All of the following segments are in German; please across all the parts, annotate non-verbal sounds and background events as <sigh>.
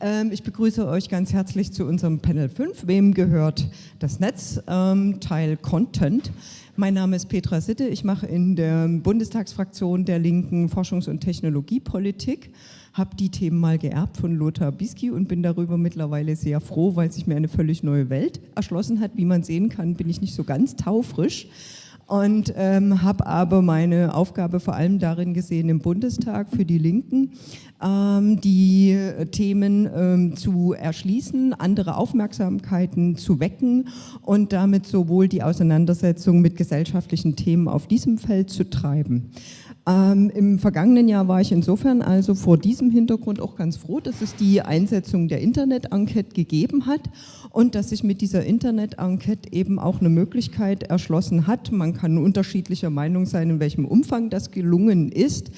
Ähm, ich begrüße euch ganz herzlich zu unserem Panel 5. Wem gehört das Netz? Ähm, Teil Content. Mein Name ist Petra Sitte. Ich mache in der Bundestagsfraktion der Linken Forschungs- und Technologiepolitik habe die Themen mal geerbt von Lothar Bisky und bin darüber mittlerweile sehr froh, weil sich mir eine völlig neue Welt erschlossen hat. Wie man sehen kann, bin ich nicht so ganz taufrisch und ähm, habe aber meine Aufgabe vor allem darin gesehen, im Bundestag für die Linken ähm, die Themen ähm, zu erschließen, andere Aufmerksamkeiten zu wecken und damit sowohl die Auseinandersetzung mit gesellschaftlichen Themen auf diesem Feld zu treiben. Ähm, Im vergangenen Jahr war ich insofern also vor diesem Hintergrund auch ganz froh, dass es die Einsetzung der Internet-Enquete gegeben hat und dass sich mit dieser Internet-Enquete eben auch eine Möglichkeit erschlossen hat. Man kann unterschiedlicher Meinung sein, in welchem Umfang das gelungen ist,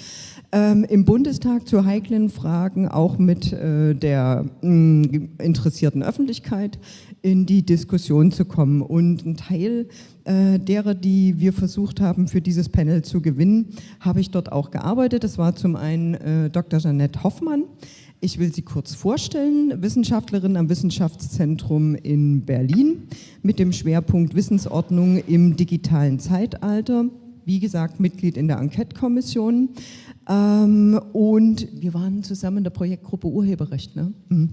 ähm, im Bundestag zu heiklen Fragen auch mit äh, der mh, interessierten Öffentlichkeit in die Diskussion zu kommen. Und ein Teil äh, derer, die wir versucht haben, für dieses Panel zu gewinnen, habe ich dort auch gearbeitet. Das war zum einen äh, Dr. Janette Hoffmann. Ich will sie kurz vorstellen, Wissenschaftlerin am Wissenschaftszentrum in Berlin mit dem Schwerpunkt Wissensordnung im digitalen Zeitalter. Wie gesagt, Mitglied in der Enquete-Kommission. Ähm, und wir waren zusammen in der Projektgruppe Urheberrecht. Ne? Mhm.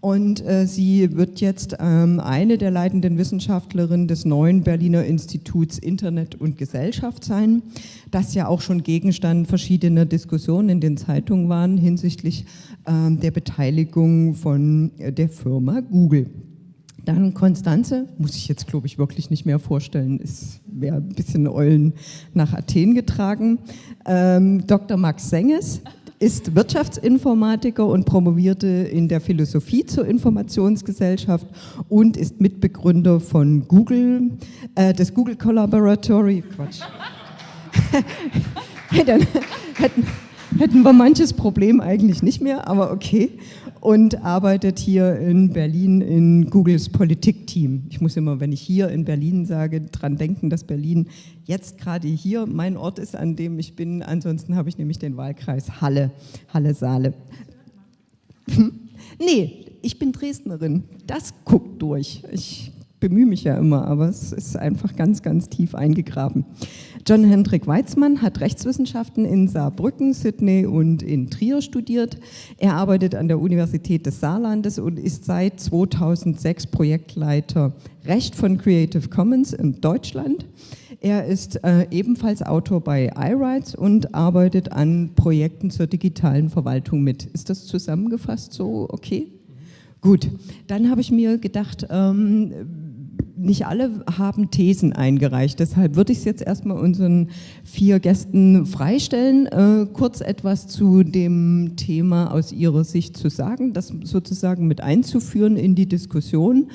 Und äh, sie wird jetzt ähm, eine der leitenden Wissenschaftlerinnen des neuen Berliner Instituts Internet und Gesellschaft sein, das ja auch schon Gegenstand verschiedener Diskussionen in den Zeitungen waren hinsichtlich ähm, der Beteiligung von äh, der Firma Google. Dann Konstanze, muss ich jetzt glaube ich wirklich nicht mehr vorstellen, ist wäre ein bisschen Eulen nach Athen getragen. Ähm, Dr. Max Senges, ist Wirtschaftsinformatiker und promovierte in der Philosophie zur Informationsgesellschaft und ist Mitbegründer von Google, äh, des Google Collaboratory. Quatsch. <laughs> hätten, hätten, hätten wir manches Problem eigentlich nicht mehr, aber okay und arbeitet hier in Berlin in Googles Politikteam. Ich muss immer, wenn ich hier in Berlin sage, dran denken, dass Berlin jetzt gerade hier mein Ort ist, an dem ich bin. Ansonsten habe ich nämlich den Wahlkreis Halle, Halle-Saale. nee, ich bin Dresdnerin. Das guckt durch. Ich bemühe mich ja immer, aber es ist einfach ganz, ganz tief eingegraben. John Hendrik Weizmann hat Rechtswissenschaften in Saarbrücken, Sydney und in Trier studiert. Er arbeitet an der Universität des Saarlandes und ist seit 2006 Projektleiter Recht von Creative Commons in Deutschland. Er ist äh, ebenfalls Autor bei iRights und arbeitet an Projekten zur digitalen Verwaltung mit. Ist das zusammengefasst so okay? Gut, dann habe ich mir gedacht, ähm, nicht alle haben Thesen eingereicht. Deshalb würde ich es jetzt erstmal unseren vier Gästen freistellen, äh, kurz etwas zu dem Thema aus ihrer Sicht zu sagen, das sozusagen mit einzuführen in die Diskussion.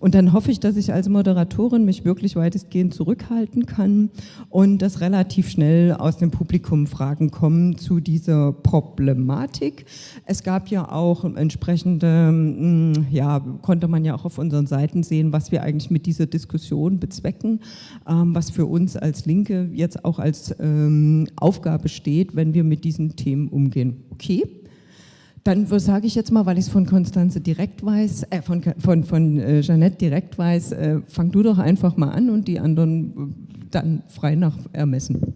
Und dann hoffe ich, dass ich als Moderatorin mich wirklich weitestgehend zurückhalten kann und dass relativ schnell aus dem Publikum Fragen kommen zu dieser Problematik. Es gab ja auch entsprechende, hm, ja, konnte man ja auch auf unseren Seiten sehen, was wir eigentlich mit dieser Diskussion bezwecken, ähm, was für uns als Linke jetzt auch als ähm, Aufgabe steht, wenn wir mit diesen Themen umgehen. Okay? Dann sage ich jetzt mal, weil ich es von Konstanze direkt weiß, äh, von, von, von äh, Jeanette direkt weiß, äh, fang du doch einfach mal an und die anderen äh, dann frei nach Ermessen.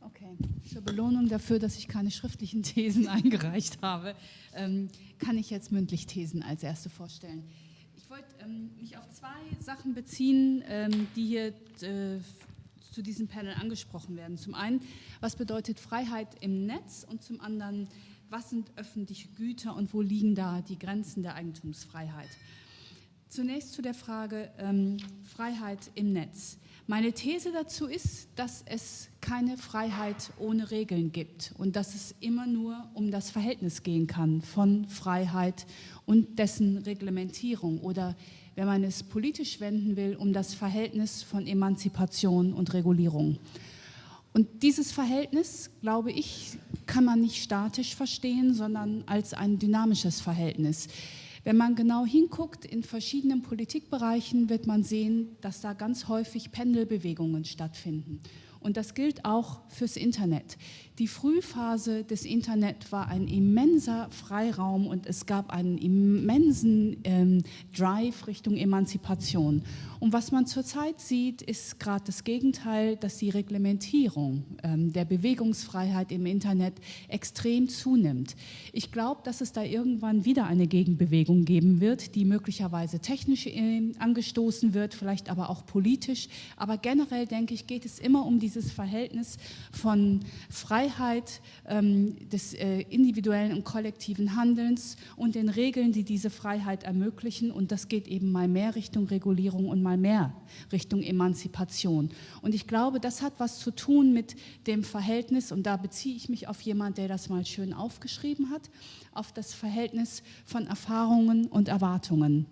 Okay, zur Belohnung dafür, dass ich keine schriftlichen <laughs> Thesen eingereicht habe, ähm, kann ich jetzt mündlich Thesen als erste vorstellen. Ähm, mich auf zwei Sachen beziehen, ähm, die hier äh, zu diesem Panel angesprochen werden. Zum einen, was bedeutet Freiheit im Netz und zum anderen, was sind öffentliche Güter und wo liegen da die Grenzen der Eigentumsfreiheit. Zunächst zu der Frage ähm, Freiheit im Netz. Meine These dazu ist, dass es keine Freiheit ohne Regeln gibt und dass es immer nur um das Verhältnis gehen kann von Freiheit und dessen Reglementierung oder, wenn man es politisch wenden will, um das Verhältnis von Emanzipation und Regulierung. Und dieses Verhältnis, glaube ich, kann man nicht statisch verstehen, sondern als ein dynamisches Verhältnis. Wenn man genau hinguckt in verschiedenen Politikbereichen, wird man sehen, dass da ganz häufig Pendelbewegungen stattfinden. Und das gilt auch fürs Internet. Die Frühphase des Internet war ein immenser Freiraum und es gab einen immensen ähm, Drive Richtung Emanzipation. Und was man zurzeit sieht, ist gerade das Gegenteil, dass die Reglementierung ähm, der Bewegungsfreiheit im Internet extrem zunimmt. Ich glaube, dass es da irgendwann wieder eine Gegenbewegung geben wird, die möglicherweise technisch äh, angestoßen wird, vielleicht aber auch politisch. Aber generell denke ich, geht es immer um dieses Verhältnis von Freiheit ähm, des äh, individuellen und kollektiven Handelns und den Regeln, die diese Freiheit ermöglichen. Und das geht eben mal mehr Richtung Regulierung und mal mehr Richtung Emanzipation. Und ich glaube, das hat was zu tun mit dem Verhältnis, und da beziehe ich mich auf jemanden, der das mal schön aufgeschrieben hat, auf das Verhältnis von Erfahrungen und Erwartungen.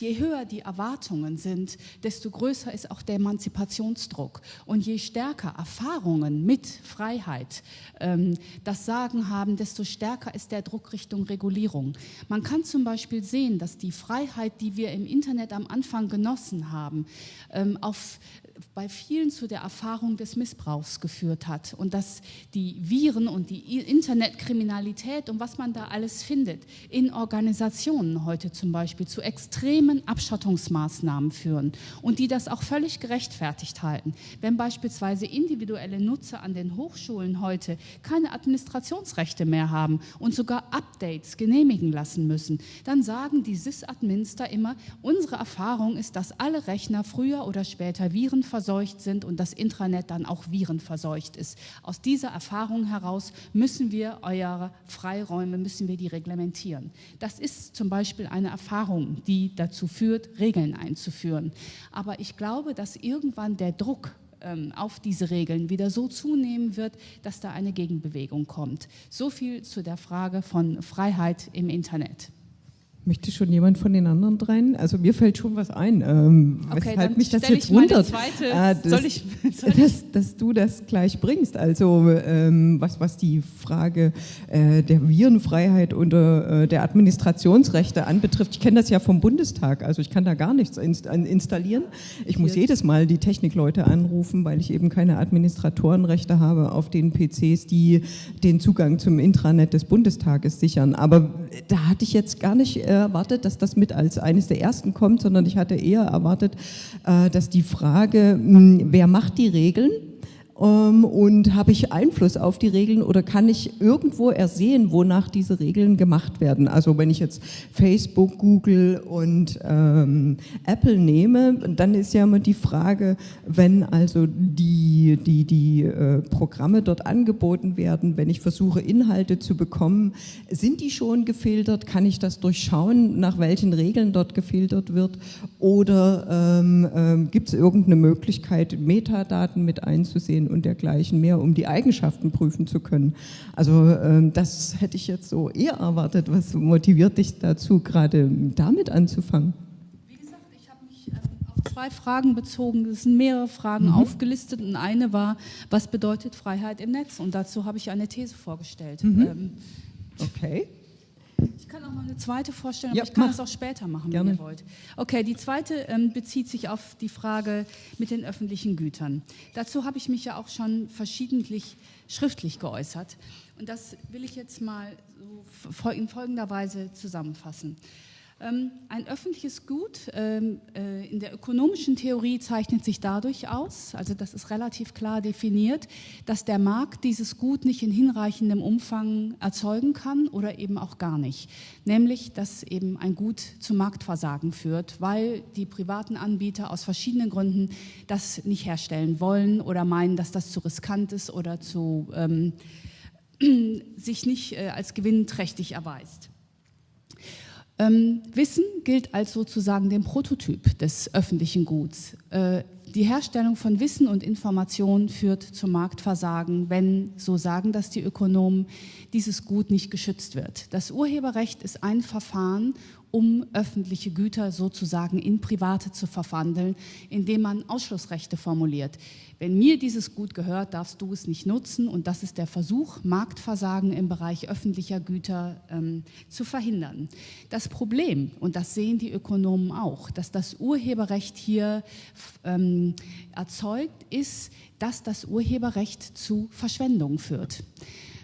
Je höher die Erwartungen sind, desto größer ist auch der Emanzipationsdruck. Und je stärker Erfahrungen mit Freiheit ähm, das Sagen haben, desto stärker ist der Druck Richtung Regulierung. Man kann zum Beispiel sehen, dass die Freiheit, die wir im Internet am Anfang genossen haben, ähm, auf bei vielen zu der Erfahrung des Missbrauchs geführt hat und dass die Viren und die Internetkriminalität und was man da alles findet in Organisationen heute zum Beispiel zu extremen Abschottungsmaßnahmen führen und die das auch völlig gerechtfertigt halten. Wenn beispielsweise individuelle Nutzer an den Hochschulen heute keine Administrationsrechte mehr haben und sogar Updates genehmigen lassen müssen, dann sagen die Sysadminster immer, unsere Erfahrung ist, dass alle Rechner früher oder später Viren verseucht sind und das Intranet dann auch virenverseucht ist. Aus dieser Erfahrung heraus müssen wir eure Freiräume, müssen wir die reglementieren. Das ist zum Beispiel eine Erfahrung, die dazu führt, Regeln einzuführen. Aber ich glaube, dass irgendwann der Druck ähm, auf diese Regeln wieder so zunehmen wird, dass da eine Gegenbewegung kommt. So viel zu der Frage von Freiheit im Internet. Möchte schon jemand von den anderen dreien? Also mir fällt schon was ein, ähm, okay, weshalb mich das jetzt wundert, zweite, äh, dass, soll ich, soll? <laughs> <laughs> Dass, dass, du das gleich bringst. Also ähm, was, was die Frage äh, der Virenfreiheit oder äh, der Administrationsrechte anbetrifft. Ich kenne das ja vom Bundestag, also ich kann da gar nichts inst installieren. Ich muss jedes Mal die Technikleute anrufen, weil ich eben keine Administratorenrechte habe auf den PCs, die den Zugang zum Intranet des Bundestages sichern. Aber da hatte ich jetzt gar nicht erwartet, dass das mit als eines der ersten kommt, sondern ich hatte eher erwartet, äh, dass die Frage, wer macht die Regeln, und habe ich Einfluss auf die Regeln oder kann ich irgendwo ersehen, wonach diese Regeln gemacht werden? Also wenn ich jetzt Facebook, Google und ähm, Apple nehme, dann ist ja immer die Frage, wenn also die, die, die äh, Programme dort angeboten werden, wenn ich versuche Inhalte zu bekommen, sind die schon gefiltert? Kann ich das durchschauen, nach welchen Regeln dort gefiltert wird? Oder ähm, ähm, gibt es irgendeine Möglichkeit, Metadaten mit einzusehen? Und dergleichen mehr, um die Eigenschaften prüfen zu können. Also ähm, das hätte ich jetzt so eher erwartet. Was motiviert dich dazu, gerade damit anzufangen? Wie gesagt, ich habe mich ähm, auf zwei Fragen bezogen. Es sind mehrere Fragen mhm. aufgelistet und eine war, was bedeutet Freiheit im Netz? Und dazu habe ich eine These vorgestellt. Mhm. Ähm, okay. Ich kann auch noch eine zweite vorstellen, aber ich kann mach. das auch später machen, Gerne. wenn ihr wollt. Okay, die zweite ähm, bezieht sich auf die Frage mit den öffentlichen Gütern. Dazu habe ich mich ja auch schon verschiedentlich schriftlich geäußert. Und das will ich jetzt mal so in folgender Weise zusammenfassen. Ähm, ein öffentliches Gut ähm, äh, in der ökonomischen Theorie zeichnet sich dadurch aus, also das ist relativ klar definiert, dass der Markt dieses Gut nicht in hinreichendem Umfang erzeugen kann oder eben auch gar nicht. Nämlich, dass eben ein Gut zu Marktversagen führt, weil die privaten Anbieter aus verschiedenen Gründen das nicht herstellen wollen oder meinen, dass das zu riskant ist oder zu, ähm, <clears throat> sich nicht äh, als gewinnträchtig erweist. Ähm, Wissen gilt als sozusagen den Prototyp des öffentlichen Guts. Äh, die Herstellung von Wissen und Information führt zum Marktversagen, wenn, so sagen das die Ökonomen, dieses Gut nicht geschützt wird. Das Urheberrecht ist ein Verfahren, um öffentliche Güter sozusagen in private zu verwandeln, indem man Ausschlussrechte formuliert. Wenn mir dieses Gut gehört, darfst du es nicht nutzen und das ist der Versuch, Marktversagen im Bereich öffentlicher Güter ähm, zu verhindern. Das Problem, und das sehen die Ökonomen auch, dass das Urheberrecht hier ähm, erzeugt, ist, dass das Urheberrecht zu Verschwendung führt.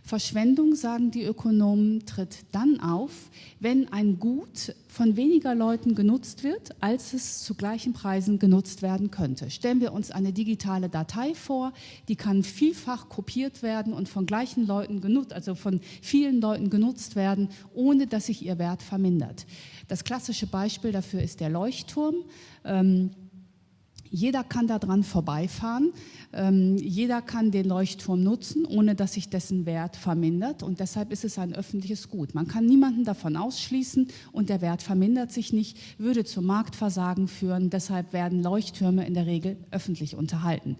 Verschwendung, sagen die Ökonomen, tritt dann auf, wenn ein Gut von weniger Leuten genutzt wird, als es zu gleichen Preisen genutzt werden könnte. Stellen wir uns eine digitale Datei vor, die kann vielfach kopiert werden und von gleichen Leuten genutzt, also von vielen Leuten genutzt werden, ohne dass sich ihr Wert vermindert. Das klassische Beispiel dafür ist der Leuchtturm. Ähm, jeder kann daran vorbeifahren, ähm, jeder kann den Leuchtturm nutzen, ohne dass sich dessen Wert vermindert und deshalb ist es ein öffentliches Gut. Man kann niemanden davon ausschließen und der Wert vermindert sich nicht, würde zum Marktversagen führen, deshalb werden Leuchttürme in der Regel öffentlich unterhalten.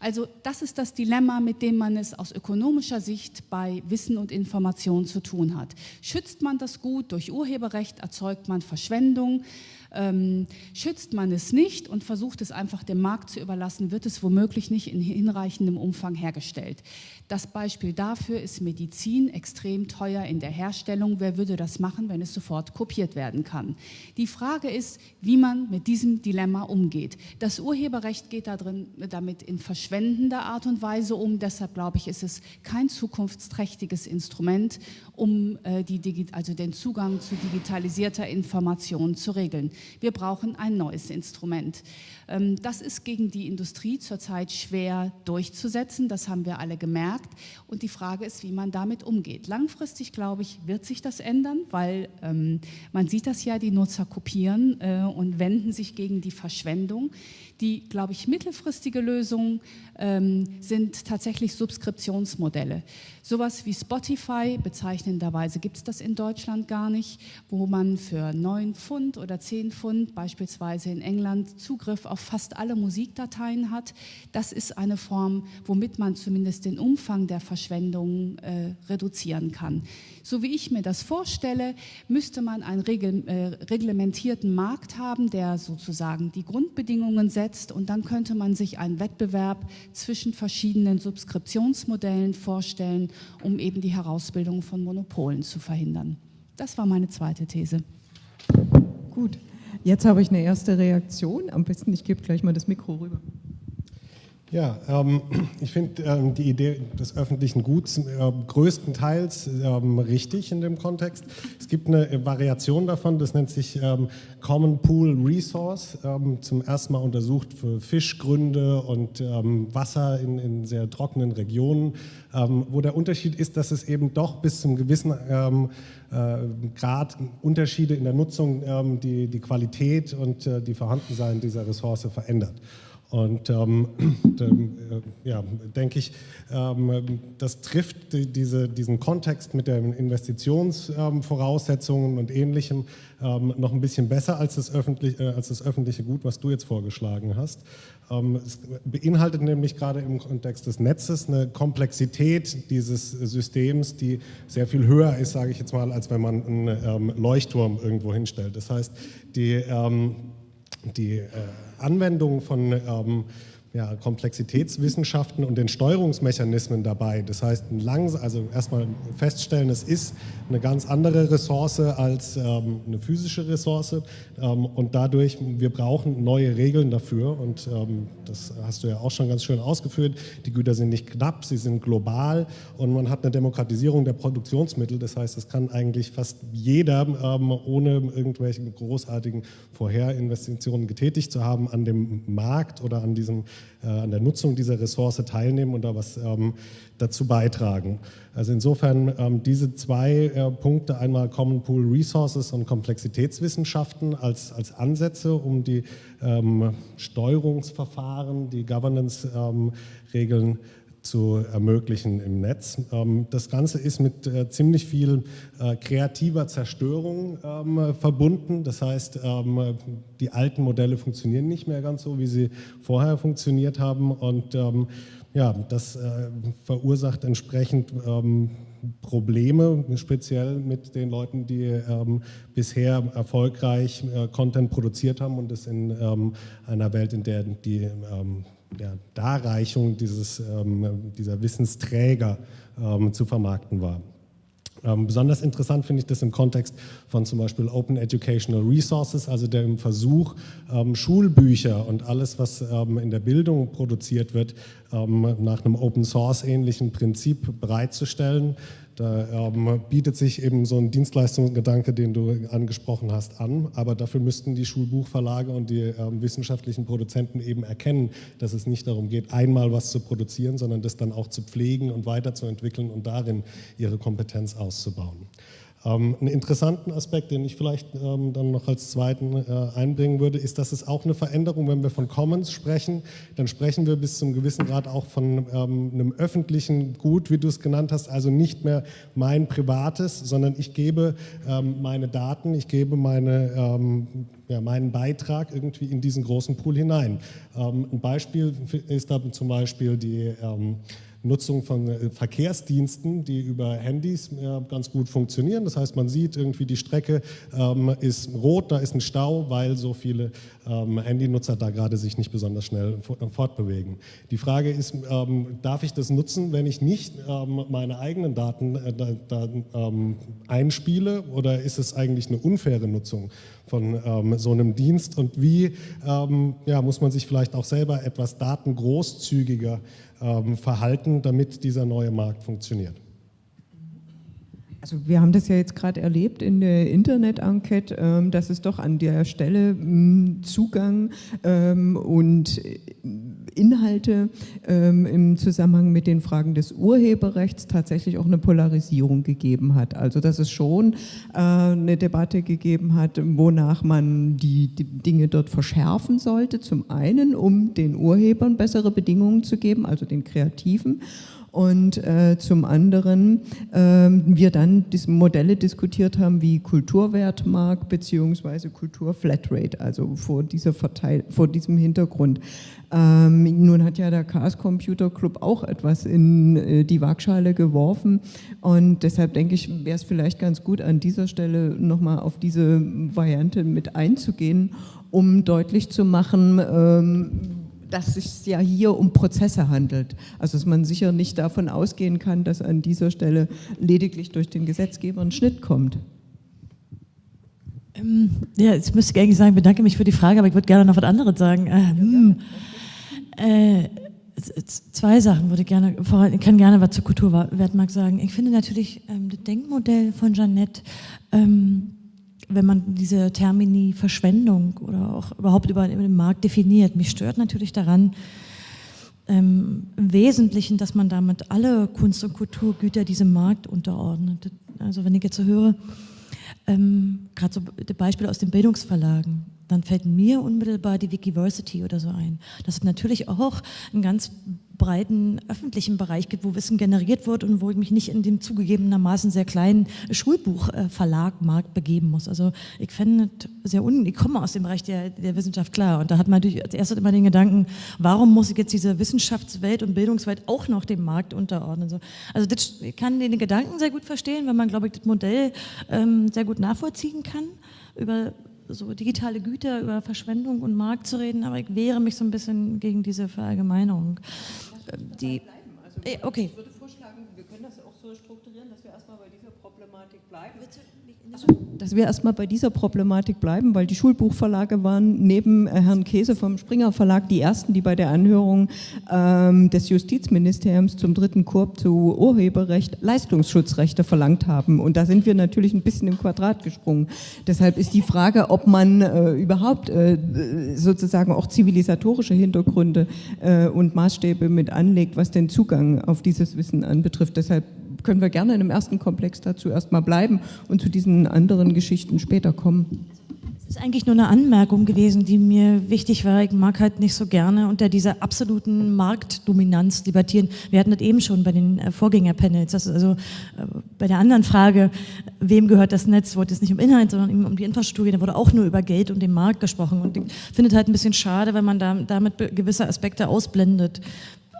Also das ist das Dilemma, mit dem man es aus ökonomischer Sicht bei Wissen und Information zu tun hat. Schützt man das Gut durch Urheberrecht, erzeugt man Verschwendung, ähm, schützt man es nicht und versucht es einfach dem Markt zu überlassen, wird es womöglich nicht in hinreichendem Umfang hergestellt. Das Beispiel dafür ist Medizin, extrem teuer in der Herstellung. Wer würde das machen, wenn es sofort kopiert werden kann? Die Frage ist, wie man mit diesem Dilemma umgeht. Das Urheberrecht geht da drin, damit in verschwendender Art und Weise um. Deshalb glaube ich, ist es kein zukunftsträchtiges Instrument, um äh, die, also den Zugang zu digitalisierter Information zu regeln. Wir brauchen ein neues Instrument. Ähm, das ist gegen die Industrie zurzeit schwer durchzusetzen, das haben wir alle gemerkt. Und die Frage ist, wie man damit umgeht. Langfristig, glaube ich, wird sich das ändern, weil ähm, man sieht das ja, die Nutzer kopieren äh, und wenden sich gegen die Verschwendung. Die, glaube ich, mittelfristige Lösung ähm, sind tatsächlich Subskriptionsmodelle. Sowas wie Spotify, bezeichnenderweise gibt es das in Deutschland gar nicht, wo man für 9 Pfund oder 10 Pfund beispielsweise in England Zugriff auf fast alle Musikdateien hat. Das ist eine Form, womit man zumindest den Umfang der Verschwendung äh, reduzieren kann. So wie ich mir das vorstelle, müsste man einen regel, äh, reglementierten Markt haben, der sozusagen die Grundbedingungen setzt und dann könnte man sich einen Wettbewerb zwischen verschiedenen Subskriptionsmodellen vorstellen, um eben die Herausbildung von Monopolen zu verhindern. Das war meine zweite These. Gut, jetzt habe ich eine erste Reaktion. Am besten, ich gebe gleich mal das Mikro rüber. Ja, ähm, <clears throat> ich finde ähm, die Idee des öffentlichen Guts äh, größtenteils ähm, richtig in dem Kontext. Es gibt eine Variation davon, das nennt sich ähm, Common Pool Resource, ähm, zum ersten Mal untersucht für Fischgründe und ähm, Wasser in, in, sehr trockenen Regionen, wo der Unterschied ist, dass es eben doch bis zum gewissen äh, Grad Unterschiede in der Nutzung die, die Qualität und äh, die Vorhandensein dieser Ressource verändert. Und ähm, <clears throat> äh, ja, denke ich, ähm, das trifft die, diese, diesen Kontext mit den Investitionsvoraussetzungen ähm, und Ähnlichem ähm, noch ein bisschen besser als das, öffentlich, äh, als das öffentliche Gut, was du jetzt vorgeschlagen hast. Ähm, es beinhaltet nämlich gerade im Kontext des Netzes eine Komplexität dieses Systems, die sehr viel höher ist, sage ich jetzt mal, als wenn man einen ähm, Leuchtturm irgendwo hinstellt. Das heißt, die, die äh, Anwendung von ähm, ja, Komplexitätswissenschaften und den Steuerungsmechanismen dabei. Das heißt, lang, also erstmal feststellen, es ist eine ganz andere Ressource als ähm, eine physische Ressource ähm, und dadurch, wir brauchen neue Regeln dafür und ähm, das hast du ja auch schon ganz schön ausgeführt. Die Güter sind nicht knapp, sie sind global und man hat eine Demokratisierung der Produktionsmittel. Das heißt, es kann eigentlich fast jeder, ähm, ohne irgendwelche großartigen Vorherinvestitionen getätigt zu haben, an dem Markt oder an diesem an der Nutzung dieser Ressource teilnehmen und da was ähm, dazu beitragen. Also insofern ähm, diese zwei äh, Punkte, einmal Common Pool Resources und Komplexitätswissenschaften als, als Ansätze, um die ähm, Steuerungsverfahren, die Governance-Regeln zu ermöglichen im Netz. Ähm, das Ganze ist mit äh, ziemlich viel äh, kreativer Zerstörung ähm, verbunden. Das heißt, ähm, die alten Modelle funktionieren nicht mehr ganz so, wie sie vorher funktioniert haben. Und ja, das äh, verursacht entsprechend Probleme, speziell mit den Leuten, die bisher erfolgreich Content produziert haben und es in einer Welt, in der die der Darreichung dieses, ähm, dieser Wissensträger ähm, zu vermarkten war. Ähm, besonders interessant finde ich das im Kontext von zum Beispiel Open Educational Resources, also dem Versuch, ähm, Schulbücher und alles, was ähm, in der Bildung produziert wird, ähm, nach einem Open Source ähnlichen Prinzip bereitzustellen. Da ähm, bietet sich eben so ein Dienstleistungsgedanke, den du angesprochen hast, an. Aber dafür müssten die Schulbuchverlage und die ähm, wissenschaftlichen Produzenten eben erkennen, dass es nicht darum geht, einmal was zu produzieren, sondern das dann auch zu pflegen und weiterzuentwickeln und darin ihre Kompetenz auszubauen. Ähm, einen interessanten Aspekt, den ich vielleicht ähm, dann noch als zweiten äh, einbringen würde, ist, dass es auch eine Veränderung, wenn wir von Commons sprechen, dann sprechen wir bis zum gewissen Grad auch von ähm, einem öffentlichen Gut, wie du es genannt hast, also nicht mehr mein privates, sondern ich gebe meine Daten, ich gebe meine, ja, meinen Beitrag irgendwie in diesen großen Pool hinein. ein Beispiel ist da zum Beispiel die Nutzung von äh, Verkehrsdiensten, die über Handys äh, ganz gut funktionieren. Das heißt, man sieht irgendwie, die Strecke ähm, ist rot, da ist ein Stau, weil so viele ähm, Handynutzer da gerade sich nicht besonders schnell fortbewegen. Die Frage ist, ähm, darf ich das nutzen, wenn ich nicht meine eigenen Daten äh, da, einspiele oder ist es eigentlich eine unfaire Nutzung von so einem Dienst und wie ja, muss man sich vielleicht auch selber etwas datengroßzügiger ähm, verhalten, damit dieser neue Markt funktioniert? Also wir haben das ja jetzt gerade erlebt in der Internet-Enquete, ähm, dass es doch an der Stelle hm, Zugang ähm, und Inhalte im Zusammenhang mit den Fragen des Urheberrechts tatsächlich auch eine Polarisierung gegeben hat. Also dass es schon äh, eine Debatte gegeben hat, wonach man die Dinge dort verschärfen sollte. Zum einen, um den Urhebern bessere Bedingungen zu geben, also den Kreativen und äh, zum anderen äh, wir dann Modelle diskutiert haben wie Kulturwertmark bzw. Kulturflatrate, also vor, dieser Verteil vor diesem Hintergrund. Ähm, nun hat ja der Chaos Computer Club auch etwas in äh, die Waagschale geworfen und deshalb denke ich, wäre es vielleicht ganz gut, an dieser Stelle nochmal auf diese Variante mit einzugehen, um deutlich zu machen, ähm, dass es ja hier um Prozesse handelt. Also dass man sicher nicht davon ausgehen kann, dass an dieser Stelle lediglich durch den Gesetzgeber ein Schnitt kommt. Ähm, ja, jetzt müsste ich eigentlich sagen, bedanke mich für die Frage, aber ich würde gerne noch was anderes sagen. Äh, hm, äh, zwei Sachen würde ich gerne, ich kann gerne was zur Kulturwertmarkt sagen. Ich finde natürlich ähm, das Denkmodell von Jeannette ähm, wenn man diese Termini Verschwendung oder auch überhaupt über den Markt definiert. Mich stört natürlich daran, ähm, im Wesentlichen, dass man damit alle Kunst- und Kulturgüter diesem Markt unterordnet. Also wenn ich jetzt so höre, ähm, gerade so Beispiele aus den Bildungsverlagen, dann fällt mir unmittelbar die Wikiversity oder so ein. Das ist natürlich auch ein ganz breiten öffentlichen Bereich gibt, wo Wissen generiert wird und wo ich mich nicht in dem zugegebenermaßen sehr kleinen Schulbuchverlagmarkt begeben muss. Also ich fände sehr un ich komme aus dem Bereich der, der Wissenschaft klar und da hat man natürlich als erstes immer den Gedanken, warum muss ich jetzt diese Wissenschaftswelt und Bildungswelt auch noch dem Markt unterordnen? Also das, ich kann den Gedanken sehr gut verstehen, wenn man, glaube ich, das Modell ähm, sehr gut nachvollziehen kann über so digitale Güter, über Verschwendung und Markt zu reden, aber ich wehre mich so ein bisschen gegen diese Verallgemeinerung. Die, also, okay. Ich würde vorschlagen, wir können das auch so strukturieren, dass wir erstmal bei dieser Problematik bleiben. Also, dass wir erstmal bei dieser Problematik bleiben, weil die Schulbuchverlage waren neben äh, Herrn Käse vom Springer Verlag die ersten, die bei der Anhörung ähm, des Justizministeriums zum dritten Korb zu Urheberrecht Leistungsschutzrechte verlangt haben. Und da sind wir natürlich ein bisschen im Quadrat gesprungen. Deshalb ist die Frage, ob man äh, überhaupt äh, sozusagen auch zivilisatorische Hintergründe äh, und Maßstäbe mit anlegt, was den Zugang auf dieses Wissen anbetrifft. Deshalb können wir gerne in einem ersten Komplex dazu erstmal bleiben und zu diesen anderen Geschichten später kommen. Es ist eigentlich nur eine Anmerkung gewesen, die mir wichtig war. Ich mag halt nicht so gerne unter dieser absoluten Marktdominanz debattieren. Wir hatten das eben schon bei den äh, Vorgängerpanels. Das ist also äh, bei der anderen Frage, wem gehört das Netz, wurde es nicht um Inhalt, sondern um die Infrastruktur. Da wurde auch nur über Geld und den Markt gesprochen. Und ich finde es halt ein bisschen schade, wenn man da, damit gewisse Aspekte ausblendet.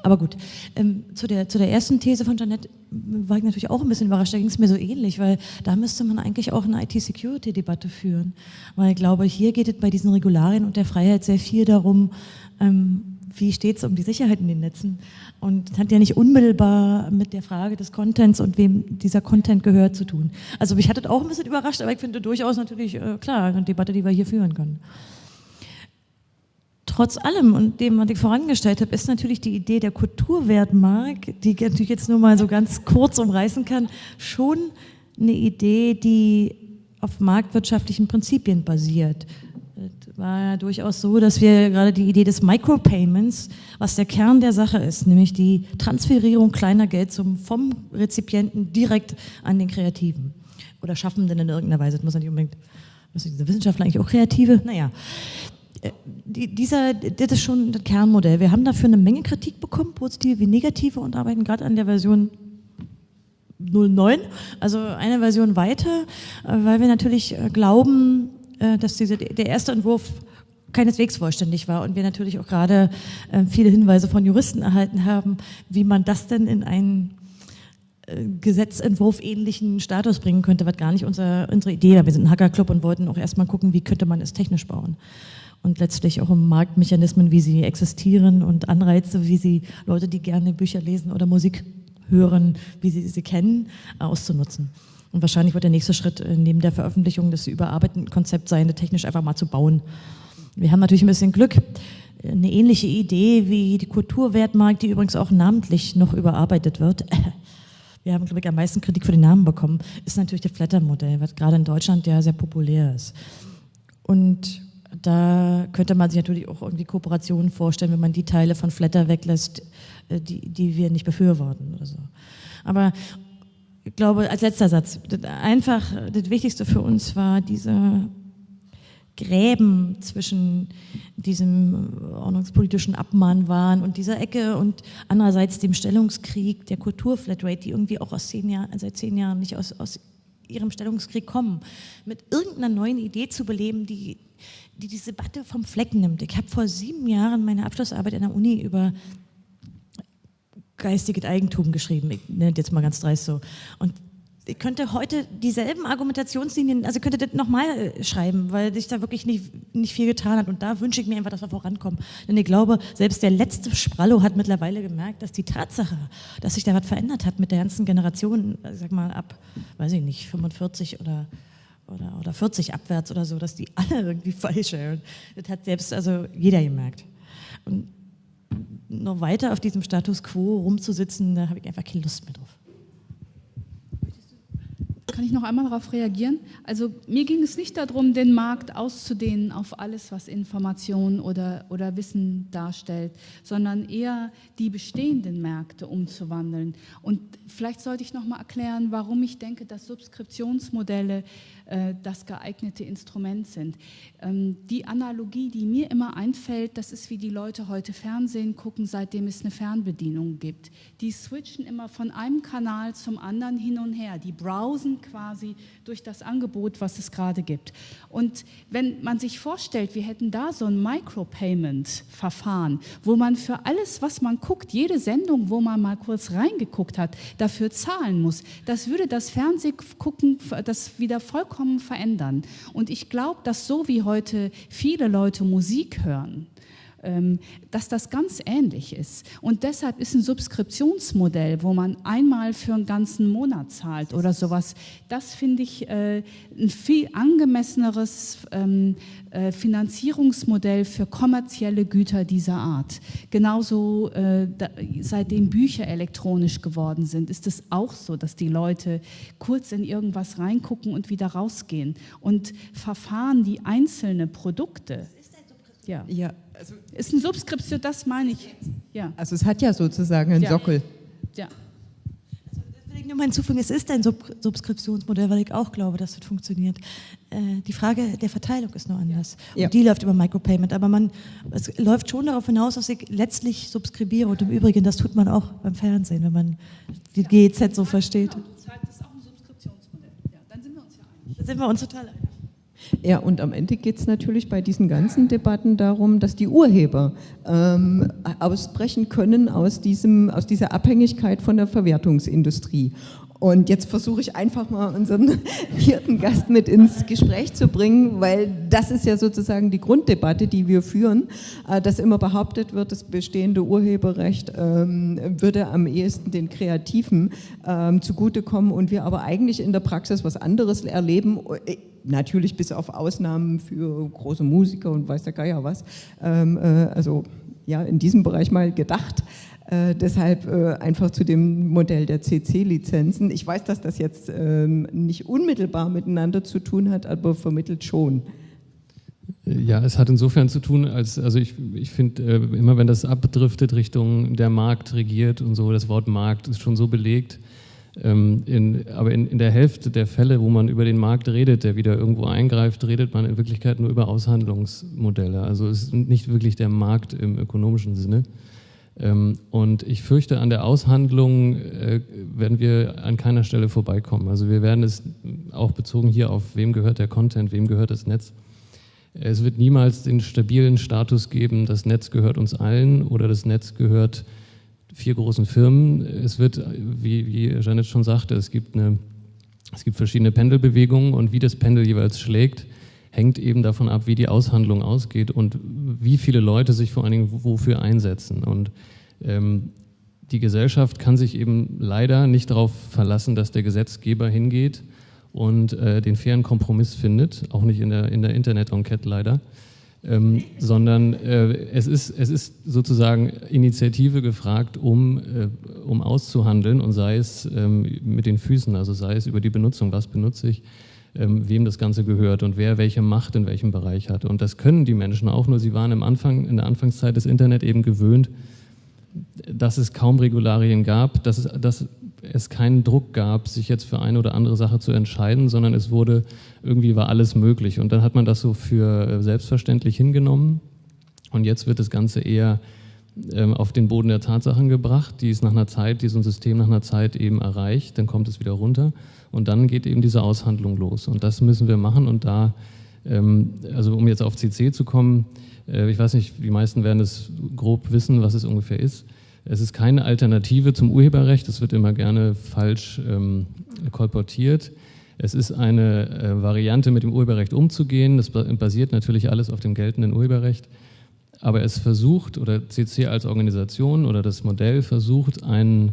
Aber gut, ähm, zu, der, zu der ersten These von Janet war ich natürlich auch ein bisschen überrascht, da ging es mir so ähnlich, weil da müsste man eigentlich auch eine IT-Security-Debatte führen. Weil ich glaube, hier geht es bei diesen Regularien und der Freiheit sehr viel darum, ähm, wie steht es um die Sicherheit in den Netzen? Und das hat ja nicht unmittelbar mit der Frage des Contents und wem dieser Content gehört zu tun. Also mich hat das auch ein bisschen überrascht, aber ich finde durchaus natürlich, äh, klar, eine Debatte, die wir hier führen können. Trotz allem und dem, was ich vorangestellt habe, ist natürlich die Idee der Kulturwertmark, die ich natürlich jetzt nur mal so ganz kurz umreißen kann, schon eine Idee, die auf marktwirtschaftlichen Prinzipien basiert war ja durchaus so, dass wir gerade die Idee des Micropayments, was der Kern der Sache ist, nämlich die Transferierung kleiner Geldsummen vom Rezipienten direkt an den Kreativen oder Schaffenden in irgendeiner Weise. Das muss ja nicht unbedingt, müssen diese Wissenschaftler eigentlich auch Kreative? Naja, die, dieser, das ist schon das Kernmodell. Wir haben dafür eine Menge Kritik bekommen, positive wie negative, und arbeiten gerade an der Version 09, also eine Version weiter, äh, weil wir natürlich äh, glauben, äh, dass diese, der erste Entwurf keineswegs vollständig war und wir natürlich auch gerade äh, viele Hinweise von Juristen erhalten haben, wie man das denn in einen äh, Gesetzentwurf ähnlichen Status bringen könnte, was gar nicht unser, unsere Idee war. Wir sind ein Hackerclub und wollten auch erstmal gucken, wie könnte man es technisch bauen. Und letztlich auch um Marktmechanismen, wie sie existieren und Anreize, wie sie Leute, die gerne Bücher lesen oder Musik hören, wie sie sie kennen, auszunutzen. Und wahrscheinlich wird der nächste Schritt äh, neben der Veröffentlichung des überarbeiteten Konzepts sein, technisch einfach mal zu bauen. Wir haben natürlich ein bisschen Glück. Eine ähnliche Idee wie die Kulturwertmarkt, die übrigens auch namentlich noch überarbeitet wird. <laughs> Wir haben, glaube ich, am meisten Kritik für den Namen bekommen, ist natürlich das Flatter-Modell, was gerade in Deutschland ja sehr populär ist. Und da könnte man sich natürlich auch irgendwie Kooperationen vorstellen, wenn man die Teile von Flatter weglässt, äh, die, die wir nicht befürworten oder so. Aber ich glaube, als letzter Satz, einfach das Wichtigste für uns war diese Gräben zwischen diesem ordnungspolitischen Abmahnwahn und dieser Ecke und andererseits dem Stellungskrieg der Kulturflatrate, die irgendwie auch aus zehn Jahren, seit zehn Jahren nicht aus, aus ihrem Stellungskrieg kommen, mit irgendeiner neuen Idee zu beleben, die, die diese Debatte vom Flecken nimmt. Ich habe vor sieben Jahren meine Abschlussarbeit an der Uni über geistiges Eigentum geschrieben, ich nenne jetzt mal ganz dreist so. Und ich könnte heute dieselben Argumentationslinien, also könnte das nochmal äh, schreiben, weil sich da wirklich nicht, nicht viel getan hat. Und da wünsche ich mir einfach, dass wir vorankommen. Denn ich glaube, selbst der letzte Sprallo hat mittlerweile gemerkt, dass die Tatsache, dass sich da was verändert hat mit der ganzen Generation, sag mal ab, weiß ich nicht, 45 oder, oder, oder 40 abwärts oder so, dass die alle <laughs> irgendwie falsch sind. Das hat selbst also jeder gemerkt. Und noch weiter auf diesem Status quo rumzusitzen, da habe ich einfach keine Lust mehr drauf. Kann ich noch einmal darauf reagieren? Also mir ging es nicht darum, den Markt auszudehnen auf alles, was Information oder, oder Wissen darstellt, sondern eher die bestehenden Märkte umzuwandeln. Und vielleicht sollte ich noch mal erklären, warum ich denke, dass Subskriptionsmodelle äh, das geeignete Instrument sind. Ähm, die Analogie, die mir immer einfällt, das ist wie die Leute heute Fernsehen gucken, seitdem es eine Fernbedienung gibt. Die switchen immer von einem Kanal zum anderen hin und her. Die browsen quasi durch das Angebot, was es gerade gibt. Und wenn man sich vorstellt, wir hätten da so ein Micropayment-Verfahren, wo man für alles, was man guckt, jede Sendung, wo man mal kurz reingeguckt hat, dafür zahlen muss, das würde das Fernsehgucken das wieder vollkommen vollkommen verändern. Und ich glaube, dass so wie heute viele Leute Musik hören, dass das ganz ähnlich ist. Und deshalb ist ein Subskriptionsmodell, wo man einmal für einen ganzen Monat zahlt oder sowas, das finde ich äh, ein viel angemesseneres ähm, äh, Finanzierungsmodell für kommerzielle Güter dieser Art. Genauso äh, seitdem Bücher elektronisch geworden sind, ist es auch so, dass die Leute kurz in irgendwas reingucken und wieder rausgehen. Und Verfahren, die einzelne Produkte ja. ja also ist ein Subskription, das meine ich. Ja. Also es hat ja sozusagen einen ja. Sockel. Ja. Also, ich nur mal hinzufügen, es ist ein Sub Subskriptionsmodell, weil ich auch glaube, dass das funktioniert. Äh, die Frage der Verteilung ist nur anders. Ja. Und die läuft über Micropayment. Aber man, es läuft schon darauf hinaus, dass ich letztlich subskribiere. Und im Übrigen, das tut man auch beim Fernsehen, wenn man die ja. GEZ so versteht. Genau, das ist auch ein Subskriptionsmodell. Ja, dann sind wir uns ja einig. Da sind wir uns total einig. Ja, und am Ende geht es natürlich bei diesen ganzen Debatten darum, dass die Urheber ähm, ausbrechen können aus, diesem, aus dieser Abhängigkeit von der Verwertungsindustrie. Und jetzt versuche ich einfach mal unseren <laughs> vierten Gast mit ins Gespräch zu bringen, weil das ist ja sozusagen die Grunddebatte, die wir führen, äh, dass immer behauptet wird, das bestehende Urheberrecht ähm, würde am ehesten den Kreativen ähm, zugutekommen und wir aber eigentlich in der Praxis was anderes erleben äh, natürlich bis auf Ausnahmen für große Musiker und weiß der Geier was, ähm, äh, also ja, in diesem Bereich mal gedacht. Äh, deshalb äh, einfach zu dem Modell der CC-Lizenzen. Ich weiß, dass das jetzt ähm, nicht unmittelbar miteinander zu tun hat, aber vermittelt schon. Ja, es hat insofern zu tun, als, also ich, ich finde, äh, immer wenn das abdriftet Richtung der Markt regiert und so, das Wort Markt ist schon so belegt. Ähm, in, aber in, in der Hälfte der Fälle, wo man über den Markt redet, der wieder irgendwo eingreift, redet man in Wirklichkeit nur über Aushandlungsmodelle. Also es ist nicht wirklich der Markt im ökonomischen Sinne. Ähm, und ich fürchte, an der Aushandlung äh, werden wir an keiner Stelle vorbeikommen. Also wir werden es auch bezogen hier auf, wem gehört der Content, wem gehört das Netz. Es wird niemals den stabilen Status geben, das Netz gehört uns allen oder das Netz gehört vier großen Firmen. Es wird, wie, wie Janet schon sagte, es gibt, eine, es gibt verschiedene Pendelbewegungen und wie das Pendel jeweils schlägt, hängt eben davon ab, wie die Aushandlung ausgeht und wie viele Leute sich vor allen Dingen wofür einsetzen. Und ähm, die Gesellschaft kann sich eben leider nicht darauf verlassen, dass der Gesetzgeber hingeht und äh, den fairen Kompromiss findet, auch nicht in der, in der Internet-Enquete leider, ähm, sondern äh, es, ist, es ist sozusagen Initiative gefragt, um, äh, um auszuhandeln und sei es ähm, mit den Füßen, also sei es über die Benutzung, was benutze ich, ähm, wem das Ganze gehört und wer welche Macht in welchem Bereich hat. Und das können die Menschen auch, nur sie waren im Anfang, in der Anfangszeit des Internet eben gewöhnt, dass es kaum Regularien gab, dass es, dass es keinen Druck gab, sich jetzt für eine oder andere Sache zu entscheiden, sondern es wurde, irgendwie war alles möglich. Und dann hat man das so für äh, selbstverständlich hingenommen. Und jetzt wird das Ganze eher ähm, auf den Boden der Tatsachen gebracht, die es nach einer Zeit, die so ein System nach einer Zeit eben erreicht, dann kommt es wieder runter. Und dann geht eben diese Aushandlung los. Und das müssen wir machen. Und da, ähm, also um jetzt auf CC zu kommen, äh, ich weiß nicht, die meisten werden es grob wissen, was es ungefähr ist. Es ist keine Alternative zum Urheberrecht, das wird immer gerne falsch ähm, kolportiert. Es ist eine äh, Variante, mit dem Urheberrecht umzugehen. Das basiert natürlich alles auf dem geltenden Urheberrecht. Aber es versucht, oder CC als Organisation oder das Modell versucht, einen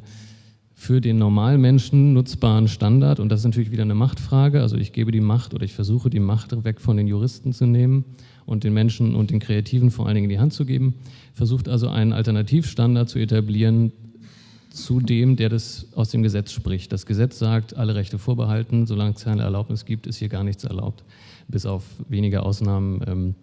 für den Normalmenschen nutzbaren Standard, und das ist natürlich wieder eine Machtfrage, also ich gebe die Macht oder ich versuche die Macht weg von den Juristen zu nehmen und den Menschen und den Kreativen vor allen Dingen in die Hand zu geben, versucht also einen Alternativstandard zu etablieren zu dem, der das aus dem Gesetz spricht. Das Gesetz sagt, alle Rechte vorbehalten, solange es keine Erlaubnis gibt, ist hier gar nichts erlaubt, bis auf wenige Ausnahmen, ähm,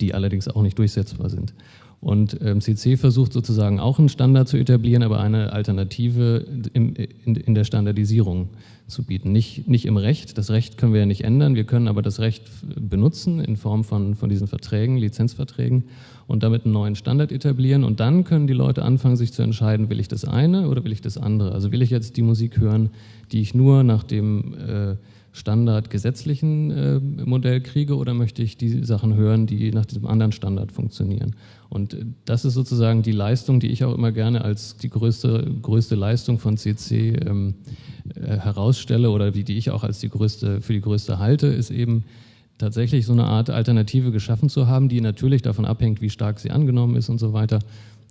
die allerdings auch nicht durchsetzbar sind. Und ähm, CC versucht sozusagen auch einen Standard zu etablieren, aber eine Alternative in, der Standardisierung zu bieten. Nicht, nicht im Recht, das Recht können wir ja nicht ändern, wir können aber das Recht benutzen in Form von, von diesen Verträgen, Lizenzverträgen und damit einen neuen Standard etablieren. Und dann können die Leute anfangen, sich zu entscheiden, will ich das eine oder will ich das andere? Also will ich jetzt die Musik hören, die ich nur nach dem... Äh, standardgesetzlichen äh, Modell kriege oder möchte ich die Sachen hören, die nach diesem anderen Standard funktionieren. Und äh, das ist sozusagen die Leistung, die ich auch immer gerne als die größte, größte Leistung von CC ähm, äh, herausstelle oder die, die ich auch als die größte, für die größte halte, ist eben tatsächlich so eine Art Alternative geschaffen zu haben, die natürlich davon abhängt, wie stark sie angenommen ist und so weiter.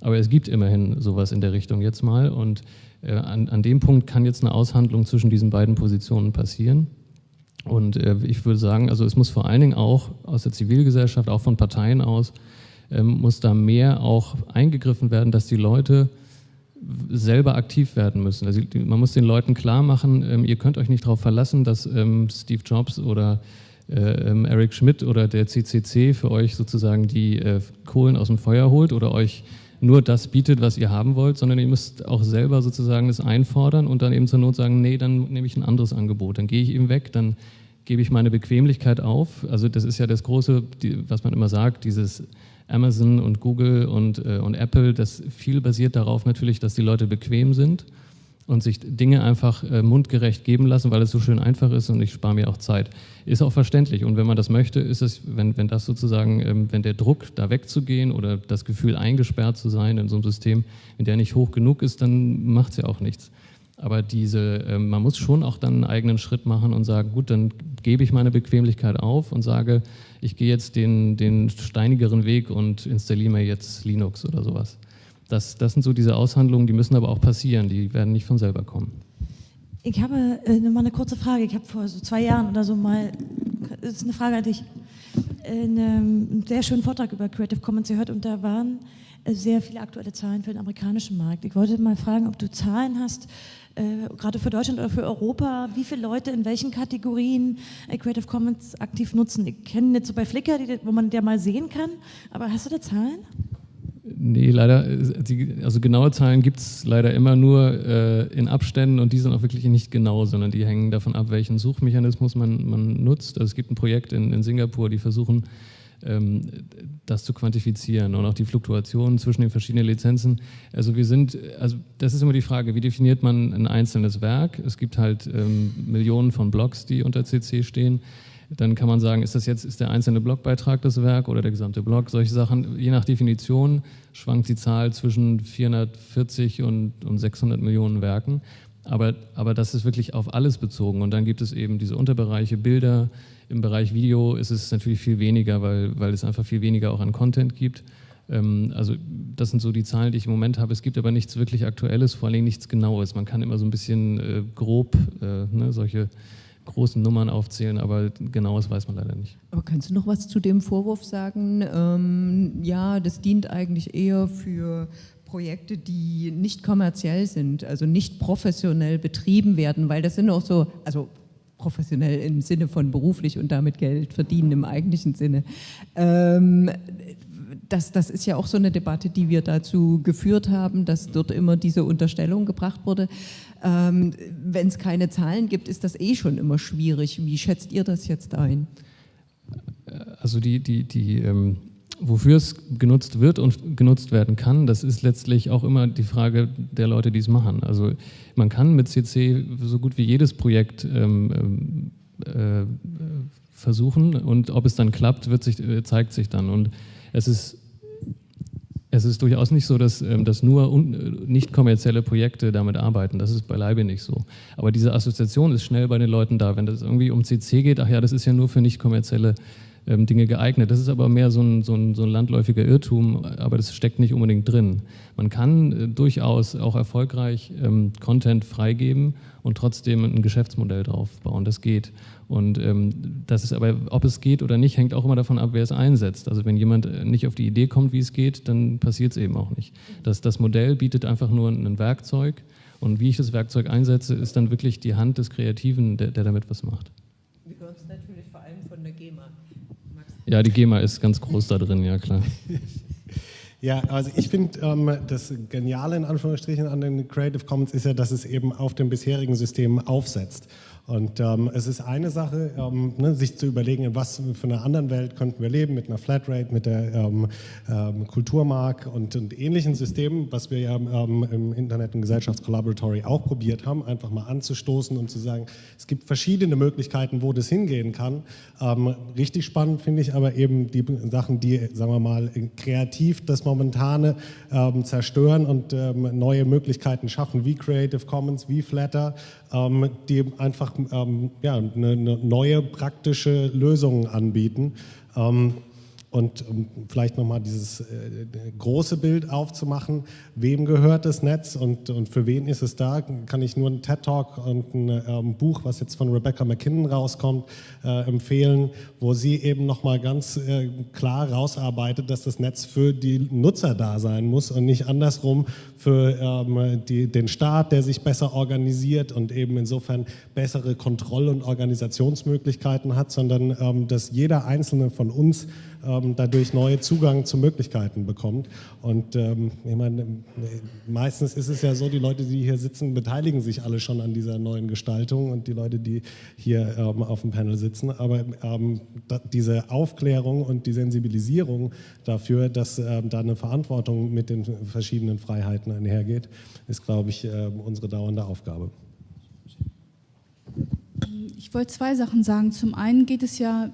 Aber es gibt immerhin sowas in der Richtung jetzt mal und äh, an, an dem Punkt kann jetzt eine Aushandlung zwischen diesen beiden Positionen passieren. Und äh, ich würde sagen, also es muss vor allen Dingen auch aus der Zivilgesellschaft, auch von Parteien aus, ähm, muss da mehr auch eingegriffen werden, dass die Leute selber aktiv werden müssen. Also man muss den Leuten klar machen, ähm, ihr könnt euch nicht darauf verlassen, dass ähm, Steve Jobs oder äh, ähm, Eric Schmidt oder der CCC für euch sozusagen die äh, Kohlen aus dem Feuer holt oder euch nur das bietet, was ihr haben wollt, sondern ihr müsst auch selber sozusagen das einfordern und dann eben zur Not sagen, nee, dann nehme ich ein anderes Angebot, dann gehe ich eben weg, dann gebe ich meine Bequemlichkeit auf. Also das ist ja das Große, die, was man immer sagt, dieses Amazon und Google und, äh, und Apple, das viel basiert darauf natürlich, dass die Leute bequem sind und sich Dinge einfach äh, mundgerecht geben lassen, weil es so schön einfach ist und ich spare mir auch Zeit. Ist auch verständlich. Und wenn man das möchte, ist es, wenn, wenn das sozusagen, ähm, wenn der Druck, da wegzugehen oder das Gefühl, eingesperrt zu sein in so einem System, wenn der nicht hoch genug ist, dann macht es ja auch nichts. Aber diese, äh, man muss schon auch dann einen eigenen Schritt machen und sagen, gut, dann gebe ich meine Bequemlichkeit auf und sage, ich gehe jetzt den, den steinigeren Weg und installiere mir jetzt Linux oder sowas. Das, das sind so diese Aushandlungen, die müssen aber auch passieren, die werden nicht von selber kommen. Ich habe äh, mal eine kurze Frage. Ich habe vor so zwei Jahren oder so mal, das ist eine Frage an dich, einen sehr schönen Vortrag über Creative Commons gehört und da waren äh, sehr viele aktuelle Zahlen für den amerikanischen Markt. Ich wollte mal fragen, ob du Zahlen hast, äh, gerade für Deutschland oder für Europa, wie viele Leute in welchen Kategorien äh, Creative Commons aktiv nutzen. Ich kenne nicht so bei Flickr, die, wo man der mal sehen kann, aber hast du da Zahlen? Nee, leider, also genaue Zahlen gibt es leider immer nur äh, in Abständen und die sind auch wirklich nicht genau, sondern die hängen davon ab, welchen Suchmechanismus man, man nutzt. Also es gibt ein Projekt in, in Singapur, die versuchen, ähm, das zu quantifizieren und auch die Fluktuationen zwischen den verschiedenen Lizenzen. Also wir sind, also das ist immer die Frage, wie definiert man ein einzelnes Werk? Es gibt halt ähm, Millionen von Blogs, die unter CC stehen. Dann kann man sagen, ist das jetzt ist der einzelne Blogbeitrag das Werk oder der gesamte Blog? Solche Sachen, je nach Definition schwankt die Zahl zwischen 440 und, und 600 Millionen Werken. Aber, aber das ist wirklich auf alles bezogen. Und dann gibt es eben diese Unterbereiche Bilder. Im Bereich Video ist es natürlich viel weniger, weil, weil es einfach viel weniger auch an Content gibt. Ähm, also das sind so die Zahlen, die ich im Moment habe. Es gibt aber nichts wirklich Aktuelles, vor allem nichts Genaues. Man kann immer so ein bisschen äh, grob äh, ne, solche großen Nummern aufzählen, aber genaues weiß man leider nicht. Aber kannst du noch was zu dem Vorwurf sagen? Ähm, ja, das dient eigentlich eher für Projekte, die nicht kommerziell sind, also nicht professionell betrieben werden, weil das sind auch so, also professionell im Sinne von beruflich und damit Geld verdienen im eigentlichen Sinne. Ähm, das, das ist ja auch so eine Debatte, die wir dazu geführt haben, dass dort immer diese Unterstellung gebracht wurde. Ähm, Wenn es keine Zahlen gibt, ist das eh schon immer schwierig. Wie schätzt ihr das jetzt ein? Also die, die, die ähm, wofür es genutzt wird und genutzt werden kann, das ist letztlich auch immer die Frage der Leute, die es machen. Also man kann mit CC so gut wie jedes Projekt ähm, äh, versuchen und ob es dann klappt, sich, äh, zeigt sich dann. Und es ist es ist durchaus nicht so, dass, ähm, dass nur nicht kommerzielle Projekte damit arbeiten. Das ist beileibe nicht so. Aber diese Assoziation ist schnell bei den Leuten da. Wenn es irgendwie um CC geht, ach ja, das ist ja nur für nicht kommerzielle ähm, Dinge geeignet. Das ist aber mehr so ein, so, ein, so ein landläufiger Irrtum, aber das steckt nicht unbedingt drin. Man kann äh, durchaus auch erfolgreich ähm, Content freigeben und trotzdem ein Geschäftsmodell drauf bauen. Das geht. Und ähm, das ist aber, ob es geht oder nicht, hängt auch immer davon ab, wer es einsetzt. Also wenn jemand äh, nicht auf die Idee kommt, wie es geht, dann passiert es eben auch nicht. Das, das Modell bietet einfach nur ein Werkzeug und wie ich das Werkzeug einsetze, ist dann wirklich die Hand des Kreativen, der, der damit was macht. Wir hören es natürlich vor allem von der GEMA. Ja, die GEMA ist ganz groß da drin, ja klar. <laughs> Ja, also ich finde, ähm, das Geniale in Anführungsstrichen an den Creative Commons ist ja, dass es eben auf dem bisherigen System aufsetzt. Und ähm, es ist eine Sache, ähm, ne, sich zu überlegen, in was für einer anderen Welt könnten wir leben, mit einer Flatrate, mit der ähm, ähm Kulturmark und, und, ähnlichen Systemen, was wir ja ähm, im Internet- und Gesellschaftskollaboratory auch probiert haben, einfach mal anzustoßen und zu sagen, es gibt verschiedene Möglichkeiten, wo das hingehen kann. Ähm, richtig spannend finde ich aber eben die Sachen, die, sagen wir mal, kreativ das Momentane zerstören und neue Möglichkeiten schaffen, wie Creative Commons, wie Flatter, die einfach ähm, ja, eine, eine, neue praktische Lösung anbieten. Ähm, und um vielleicht nochmal dieses äh, große Bild aufzumachen, wem gehört das Netz und, und für wen ist es da, kann ich nur einen TED-Talk und ein ähm, Buch, was jetzt von Rebecca McKinnon rauskommt, empfehlen, wo sie eben nochmal ganz äh, klar rausarbeitet, dass das Netz für die Nutzer da sein muss und nicht andersrum für ähm, die, den Staat, der sich besser organisiert und eben insofern bessere Kontroll- und Organisationsmöglichkeiten hat, sondern ähm, dass jeder Einzelne von uns ähm, dadurch neue Zugang zu Möglichkeiten bekommt. Und ähm, ich meine, meistens ist es ja so, die Leute, die hier sitzen, beteiligen sich alle schon an dieser neuen Gestaltung und die Leute, die hier ähm, auf dem Panel sitzen. Aber ähm, diese Aufklärung und die Sensibilisierung dafür, dass ähm, da eine Verantwortung mit den verschiedenen Freiheiten einhergeht, ist, glaube ich, äh, unsere dauernde Aufgabe. Ich wollte zwei Sachen sagen. Zum einen geht es ja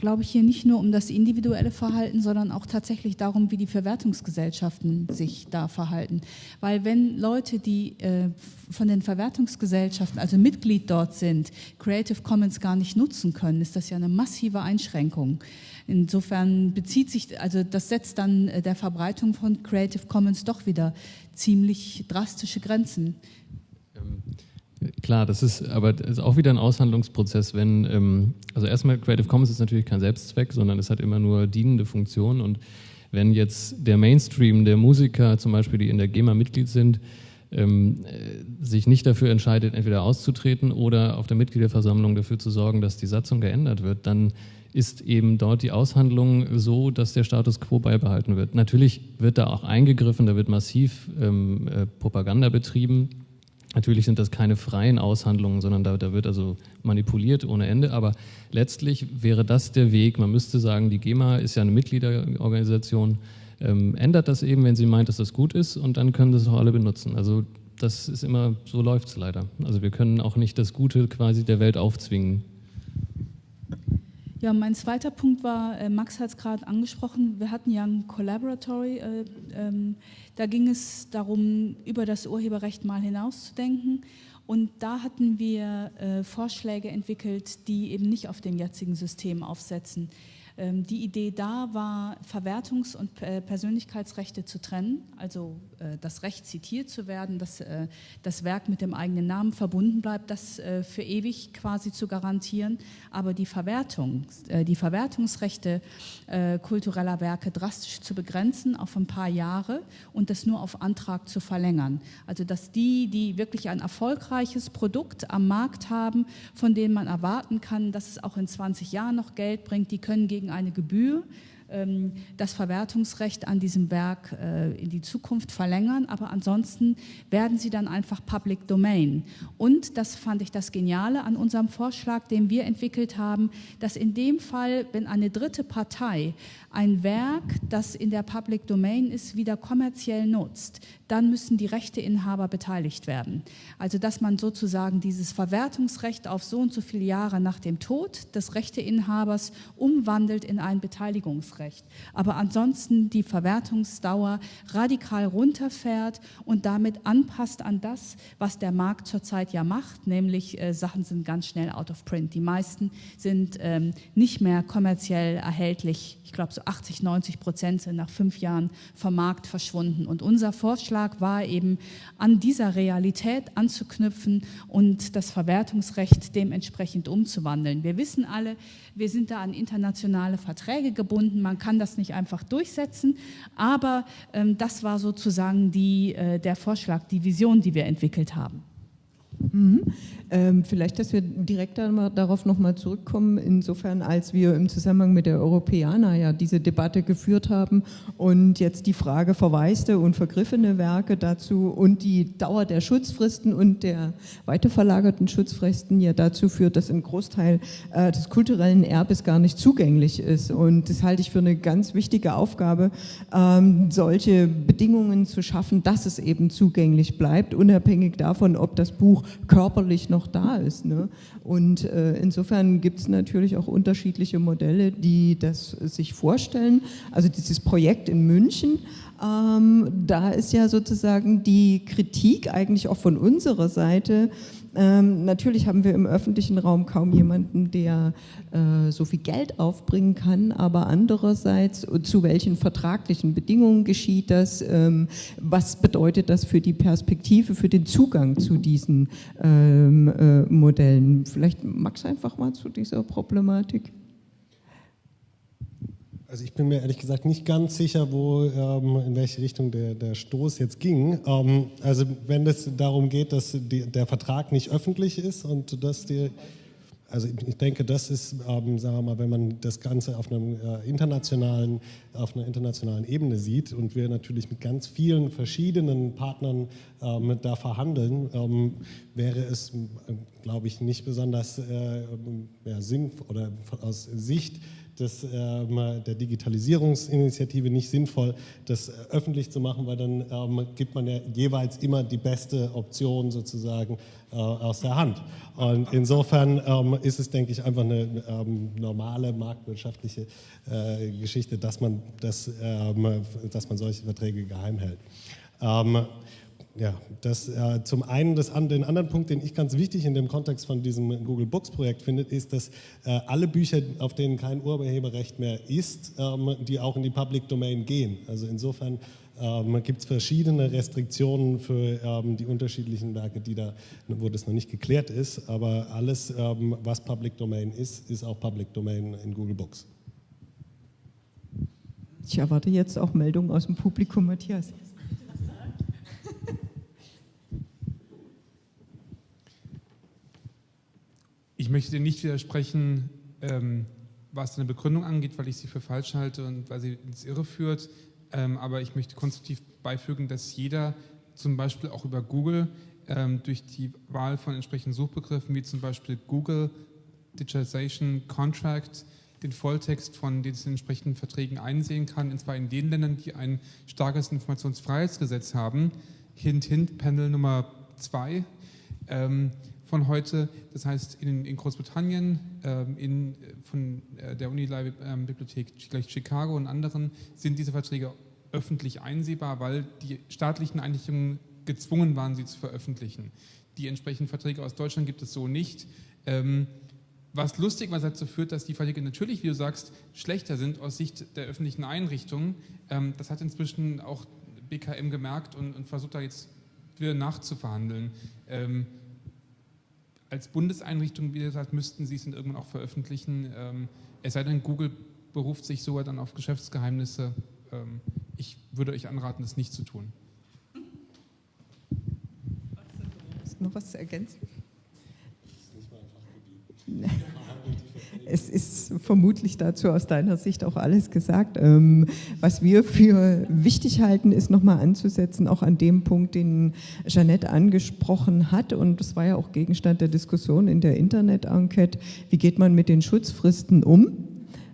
glaube ich, hier nicht nur um das individuelle Verhalten, sondern auch tatsächlich darum, wie die Verwertungsgesellschaften sich da verhalten. Weil wenn Leute, die äh, von den Verwertungsgesellschaften, also Mitglied dort sind, Creative Commons gar nicht nutzen können, ist das ja eine massive Einschränkung. Insofern bezieht sich, also das setzt dann äh, der Verbreitung von Creative Commons doch wieder ziemlich drastische Grenzen. Ähm Klar, das ist aber das ist auch wieder ein Aushandlungsprozess, wenn, ähm, also erstmal Creative Commons ist natürlich kein Selbstzweck, sondern es hat immer nur dienende Funktionen und wenn jetzt der Mainstream der Musiker zum Beispiel, die in der GEMA Mitglied sind, ähm, äh, sich nicht dafür entscheidet, entweder auszutreten oder auf der Mitgliederversammlung dafür zu sorgen, dass die Satzung geändert wird, dann ist eben dort die Aushandlung so, dass der Status quo beibehalten wird. Natürlich wird da auch eingegriffen, da wird massiv ähm, äh, Propaganda betrieben Natürlich sind das keine freien Aushandlungen, sondern da, da, wird also manipuliert ohne Ende. Aber letztlich wäre das der Weg. Man müsste sagen, die GEMA ist ja eine Mitgliederorganisation, ähm, ändert das eben, wenn sie meint, dass das gut ist, und dann können das auch alle benutzen. Also das ist immer, so läuft es leider. Also wir können auch nicht das Gute quasi der Welt aufzwingen. Ja, mein zweiter Punkt war, äh, Max hat es gerade angesprochen, wir hatten ja ein Collaboratory, äh, ähm, da ging es darum, über das Urheberrecht mal hinauszudenken und da hatten wir äh, Vorschläge entwickelt, die eben nicht auf dem jetzigen System aufsetzen. Ähm, die Idee da war, Verwertungs- und äh, Persönlichkeitsrechte zu trennen, also das Recht zitiert zu werden, dass äh, das Werk mit dem eigenen Namen verbunden bleibt, das für ewig quasi zu garantieren, aber die Verwertung, die Verwertungsrechte kultureller Werke drastisch zu begrenzen auf ein paar Jahre und das nur auf Antrag zu verlängern. Also dass die, die wirklich ein erfolgreiches Produkt am Markt haben, von denen man erwarten kann, dass es auch in 20 Jahren noch Geld bringt, die können gegen eine Gebühr das Verwertungsrecht an diesem Werk äh, in die Zukunft verlängern, aber ansonsten werden sie dann einfach Public Domain. Und das fand ich das Geniale an unserem Vorschlag, den wir entwickelt haben, dass in dem Fall, wenn eine dritte Partei ein Werk, das in der Public Domain ist, wieder kommerziell nutzt, dann müssen die Rechteinhaber beteiligt werden. Also dass man sozusagen dieses Verwertungsrecht auf so und so viele Jahre nach dem Tod des Rechteinhabers umwandelt in ein Beteiligungsrecht. Aber ansonsten die Verwertungsdauer radikal runterfährt und damit anpasst an das, was der Markt zurzeit ja macht, nämlich äh, Sachen sind ganz schnell out of print. Die meisten sind ähm, nicht mehr kommerziell erhältlich. Ich glaube, so 80, 90 Prozent sind nach fünf Jahren vom Markt verschwunden. Und unser Vorschlag war eben, an dieser Realität anzuknüpfen und das Verwertungsrecht dementsprechend umzuwandeln. Wir wissen alle, wir sind da an internationale Verträge gebunden, man kann das nicht einfach durchsetzen, aber ähm, das war sozusagen die, äh, der Vorschlag, die Vision, die wir entwickelt haben. Mhm. Ähm, vielleicht, dass wir direkt darauf nochmal zurückkommen, insofern, als wir im Zusammenhang mit der Europäer ja diese Debatte geführt haben und jetzt die Frage verwaiste und vergriffene Werke dazu und die Dauer der Schutzfristen und der weiterverlagerten Schutzfristen ja dazu führt, dass ein Großteil äh, des kulturellen Erbes gar nicht zugänglich ist. Und das halte ich für eine ganz wichtige Aufgabe, ähm, solche Bedingungen zu schaffen, dass es eben zugänglich bleibt, unabhängig davon, ob das Buch körperlich noch da ist. Ne? Und äh, insofern gibt es natürlich auch unterschiedliche Modelle, die das sich vorstellen. Also dieses Projekt in München, ähm, da ist ja sozusagen die Kritik eigentlich auch von unserer Seite, ähm, natürlich haben wir im öffentlichen Raum kaum jemanden, der äh, so viel Geld aufbringen kann, aber andererseits, zu welchen vertraglichen Bedingungen geschieht das? Ähm, was bedeutet das für die Perspektive, für den Zugang zu diesen ähm, äh, Modellen? Vielleicht Max einfach mal zu dieser Problematik. Also ich bin mir ehrlich gesagt nicht ganz sicher, wo, ähm, in welche Richtung der, der Stoß jetzt ging. Ähm, also wenn es darum geht, dass die, der Vertrag nicht öffentlich ist und dass die, also ich denke, das ist, ähm, sagen wir mal, wenn man das Ganze auf, einem, äh, internationalen, auf einer internationalen Ebene sieht und wir natürlich mit ganz vielen verschiedenen Partnern ähm, da verhandeln, ähm, wäre es, glaube ich, nicht besonders äh, ja, sinnvoll oder aus Sicht des, ähm, der Digitalisierungsinitiative nicht sinnvoll, das äh, öffentlich zu machen, weil dann ähm, gibt man ja jeweils immer die beste Option sozusagen äh, aus der Hand. Und insofern ähm, ist es, denke ich, einfach eine ähm, normale marktwirtschaftliche äh, Geschichte, dass man, das, ähm, dass man solche Verträge geheim hält. Ja, das äh, zum einen das, den anderen Punkt, den ich ganz wichtig in dem Kontext von diesem Google Books Projekt finde, ist, dass äh, alle Bücher, auf denen kein Urheberrecht mehr ist, ähm, die auch in die Public Domain gehen. Also insofern ähm, gibt es verschiedene Restriktionen für ähm, die unterschiedlichen Werke, die da, wo das noch nicht geklärt ist. Aber alles, ähm, was Public Domain ist, ist auch Public Domain in Google Books. Ich erwarte jetzt auch Meldungen aus dem Publikum, Matthias. Ich möchte dir nicht widersprechen, ähm, was deine Begründung angeht, weil ich sie für falsch halte und weil sie ins Irre führt. Ähm, aber ich möchte konstruktiv beifügen, dass jeder zum Beispiel auch über Google ähm, durch die Wahl von entsprechenden Suchbegriffen wie zum Beispiel Google Digitalization Contract den Volltext von den entsprechenden Verträgen einsehen kann, und zwar in den Ländern, die ein starkes Informationsfreiheitsgesetz haben. Hint, hint, Panel Nummer zwei. Ähm, von heute. Das heißt, in, in Großbritannien, ähm, in, von äh, der Unibibliothek ähm, Chicago und anderen sind diese Verträge öffentlich einsehbar, weil die staatlichen Einrichtungen gezwungen waren, sie zu veröffentlichen. Die entsprechenden Verträge aus Deutschland gibt es so nicht. Ähm, was lustig was dazu führt, dass die Verträge natürlich, wie du sagst, schlechter sind aus Sicht der öffentlichen Einrichtungen. Ähm, das hat inzwischen auch BKM gemerkt und, und versucht da jetzt wieder nachzuverhandeln. Ähm, als Bundeseinrichtung, wie gesagt, müssten sie es dann irgendwann auch veröffentlichen. Ähm, es sei denn, Google beruft sich sogar dann auf Geschäftsgeheimnisse. Ähm, ich würde euch anraten, das nicht zu tun. Noch was zu ergänzen? <laughs> Es ist vermutlich dazu aus deiner Sicht auch alles gesagt. Ähm, was wir für wichtig halten, ist nochmal anzusetzen, auch an dem Punkt, den Jeanette angesprochen hat. Und das war ja auch Gegenstand der Diskussion in der Internet-Enquete. Wie geht man mit den Schutzfristen um?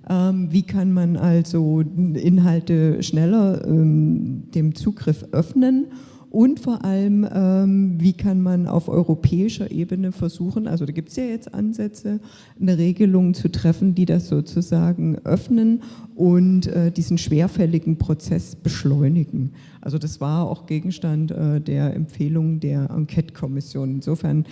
Ähm, wie kann man also Inhalte schneller ähm, dem Zugriff öffnen? Und vor allem, ähm, wie kann man auf europäischer Ebene versuchen, also da gibt es ja jetzt Ansätze, eine Regelung zu treffen, die das sozusagen öffnen und äh, diesen schwerfälligen Prozess beschleunigen. Also das war auch Gegenstand äh, der Empfehlung der Enquete-Kommission. Insofern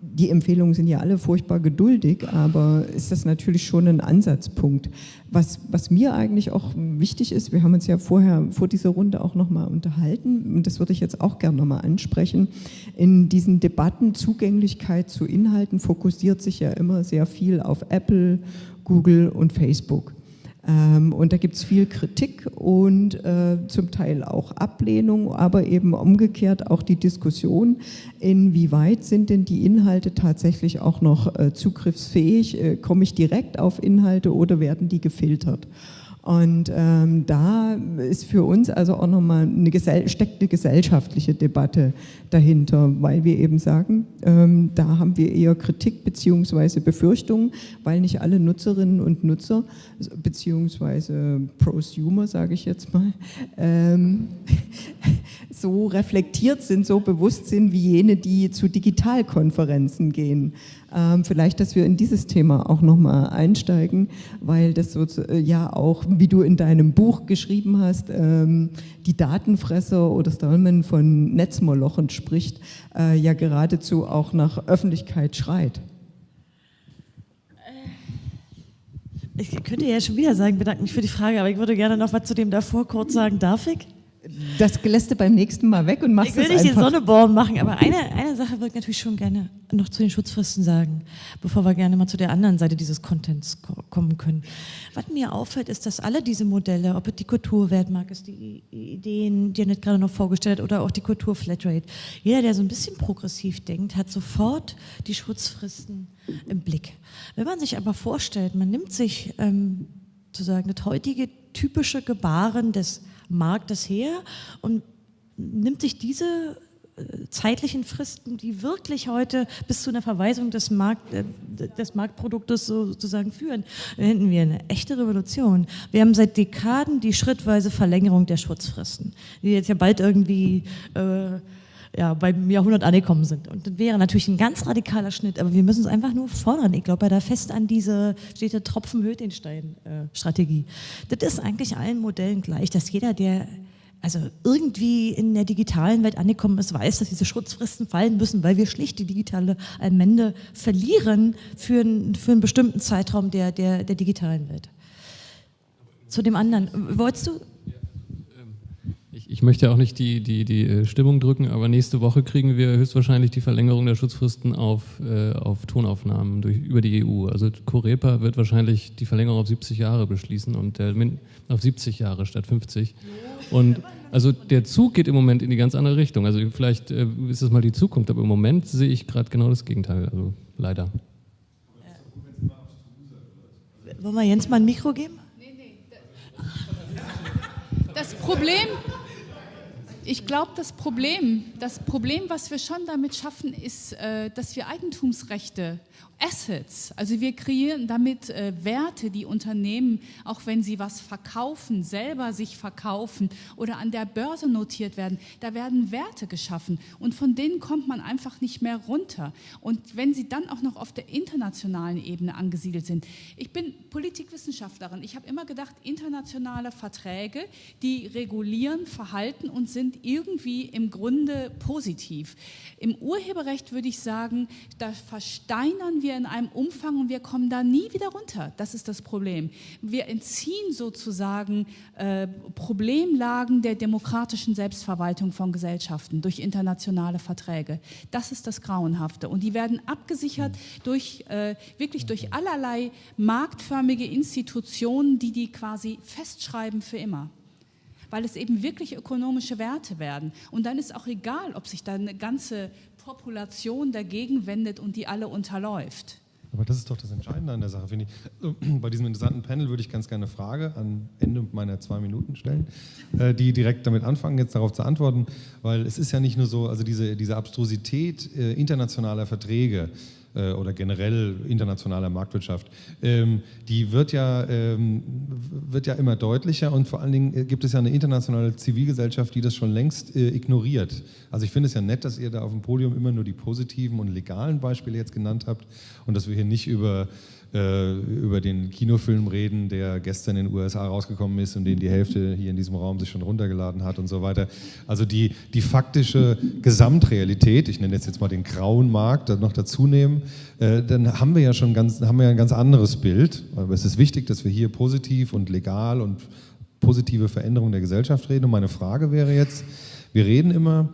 die Empfehlungen sind ja alle furchtbar geduldig, aber ist das natürlich schon ein Ansatzpunkt. Was, was mir eigentlich auch wichtig ist, wir haben uns ja vorher vor dieser Runde auch nochmal unterhalten, und das würde ich jetzt auch gerne nochmal ansprechen, in diesen Debatten Zugänglichkeit zu Inhalten fokussiert sich ja immer sehr viel auf Apple, Google und Facebook. Ähm, und da gibt es viel Kritik und äh, zum Teil auch Ablehnung, aber eben umgekehrt auch die Diskussion, inwieweit sind denn die Inhalte tatsächlich auch noch äh, zugriffsfähig, äh, komme ich direkt auf Inhalte oder werden die gefiltert? Und ähm, da ist für uns also auch nochmal eine Gesell steckt eine gesellschaftliche Debatte dahinter, weil wir eben sagen, ähm, da haben wir eher Kritik beziehungsweise Befürchtungen, weil nicht alle Nutzerinnen und Nutzer beziehungsweise Prosumer, sage ich jetzt mal, ähm, <laughs> so reflektiert sind, so bewusst sind wie jene, die zu Digitalkonferenzen gehen. Ähm, vielleicht, dass wir in dieses Thema auch nochmal einsteigen, weil das so, äh, ja auch, wie du in deinem Buch geschrieben hast, ähm, die Datenfresser oder Stallman von Netzmolochen spricht, äh, ja geradezu auch nach Öffentlichkeit schreit. Äh, ich könnte ja schon wieder sagen, bedanke mich für die Frage, aber ich würde gerne noch was zu dem davor kurz sagen. Darf ich? Das lässt du beim nächsten Mal weg und machst es einfach. Ich will nicht den Sonneborn machen, aber eine, eine Sache würde ich natürlich schon gerne noch zu den Schutzfristen sagen, bevor wir gerne mal zu der anderen Seite dieses Contents kommen können. Was mir auffällt, ist, dass alle diese Modelle, ob es die Kulturwertmark ist, die Ideen, die er nicht gerade noch vorgestellt hat, oder auch die Kulturflatrate, jeder, der so ein bisschen progressiv denkt, hat sofort die Schutzfristen im Blick. Wenn man sich aber vorstellt, man nimmt sich ähm, sozusagen das heutige typische Gebaren des Marktes her und nimmt sich diese zeitlichen Fristen, die wirklich heute bis zu einer Verweisung des, Markt, äh, des Marktproduktes sozusagen führen, dann hätten wir eine echte Revolution. Wir haben seit Dekaden die schrittweise Verlängerung der Schutzfristen, die jetzt ja bald irgendwie äh, ja, beim Jahrhundert angekommen sind. Und das wäre natürlich ein ganz radikaler Schnitt, aber wir müssen es einfach nur fordern. Ich glaube da fest an diese, steht der Tropfen höht den Stein-Strategie. Äh, das ist eigentlich allen Modellen gleich, dass jeder, der also irgendwie in der digitalen Welt angekommen ist, weiß, dass diese Schutzfristen fallen müssen, weil wir schlicht die digitale Allmende verlieren für, einen, für einen bestimmten Zeitraum der, der, der digitalen Welt. Zu dem anderen, wolltest du? Ich, möchte auch nicht die, die, die äh, Stimmung drücken, aber nächste Woche kriegen wir höchstwahrscheinlich die Verlängerung der Schutzfristen auf, äh, auf Tonaufnahmen durch, über die EU. Also Corepa wird wahrscheinlich die Verlängerung auf 70 Jahre beschließen und der, auf 70 Jahre statt 50. Und also der Zug geht im Moment in die ganz andere Richtung. Also vielleicht äh, ist das mal die Zukunft, aber im Moment sehe ich gerade genau das Gegenteil. Also leider. Wollen wir Jens mal ein Mikro geben? Nee, nee. Das Problem, ich glaube, das Problem, das Problem, was wir schon damit schaffen, ist, äh, dass wir Eigentumsrechte Assets. Also wir kreieren damit äh, Werte, die Unternehmen, auch wenn sie was verkaufen, selber sich verkaufen oder an der Börse notiert werden, da werden Werte geschaffen und von denen kommt man einfach nicht mehr runter. Und wenn sie dann auch noch auf der internationalen Ebene angesiedelt sind. Ich bin Politikwissenschaftlerin. Ich habe immer gedacht, internationale Verträge, die regulieren Verhalten und sind irgendwie im Grunde positiv. Im Urheberrecht würde ich sagen, da versteinern wir in einem Umfang und wir kommen da nie wieder runter. Das ist das Problem. Wir entziehen sozusagen äh, Problemlagen der demokratischen Selbstverwaltung von Gesellschaften durch internationale Verträge. Das ist das Grauenhafte. Und die werden abgesichert durch, äh, wirklich durch allerlei marktförmige Institutionen, die die quasi festschreiben für immer weil es eben wirklich ökonomische Werte werden. Und dann ist auch egal, ob sich da eine ganze Population dagegen wendet und die alle unterläuft. Aber das ist doch das Entscheidende an der Sache, finde ich. <clears throat> Bei diesem interessanten Panel würde ich ganz gerne eine Frage am Ende meiner zwei Minuten stellen, äh, die direkt damit anfangen, jetzt darauf zu antworten, weil es ist ja nicht nur so, also diese, diese Abstrusität äh, internationaler Verträge, äh, oder generell internationaler Marktwirtschaft, ähm, die wird ja, ähm, wird ja immer deutlicher und vor allen Dingen äh, gibt es ja eine internationale Zivilgesellschaft, die das schon längst äh, ignoriert. Also ich finde es ja nett, dass ihr da auf dem Podium immer nur die positiven und legalen Beispiele jetzt genannt habt und dass wir hier nicht über äh, über den Kinofilm reden, der gestern in den USA rausgekommen ist und den die Hälfte hier in diesem Raum sich schon runtergeladen hat und so weiter. Also die, die faktische Gesamtrealität, ich nenne jetzt jetzt mal den grauen Markt, noch dazu nehmen, äh, dann haben wir ja schon ganz, haben wir ein ganz anderes Bild. Aber es ist wichtig, dass wir hier positiv und legal und positive Veränderungen der Gesellschaft reden. Und meine Frage wäre jetzt, wir reden immer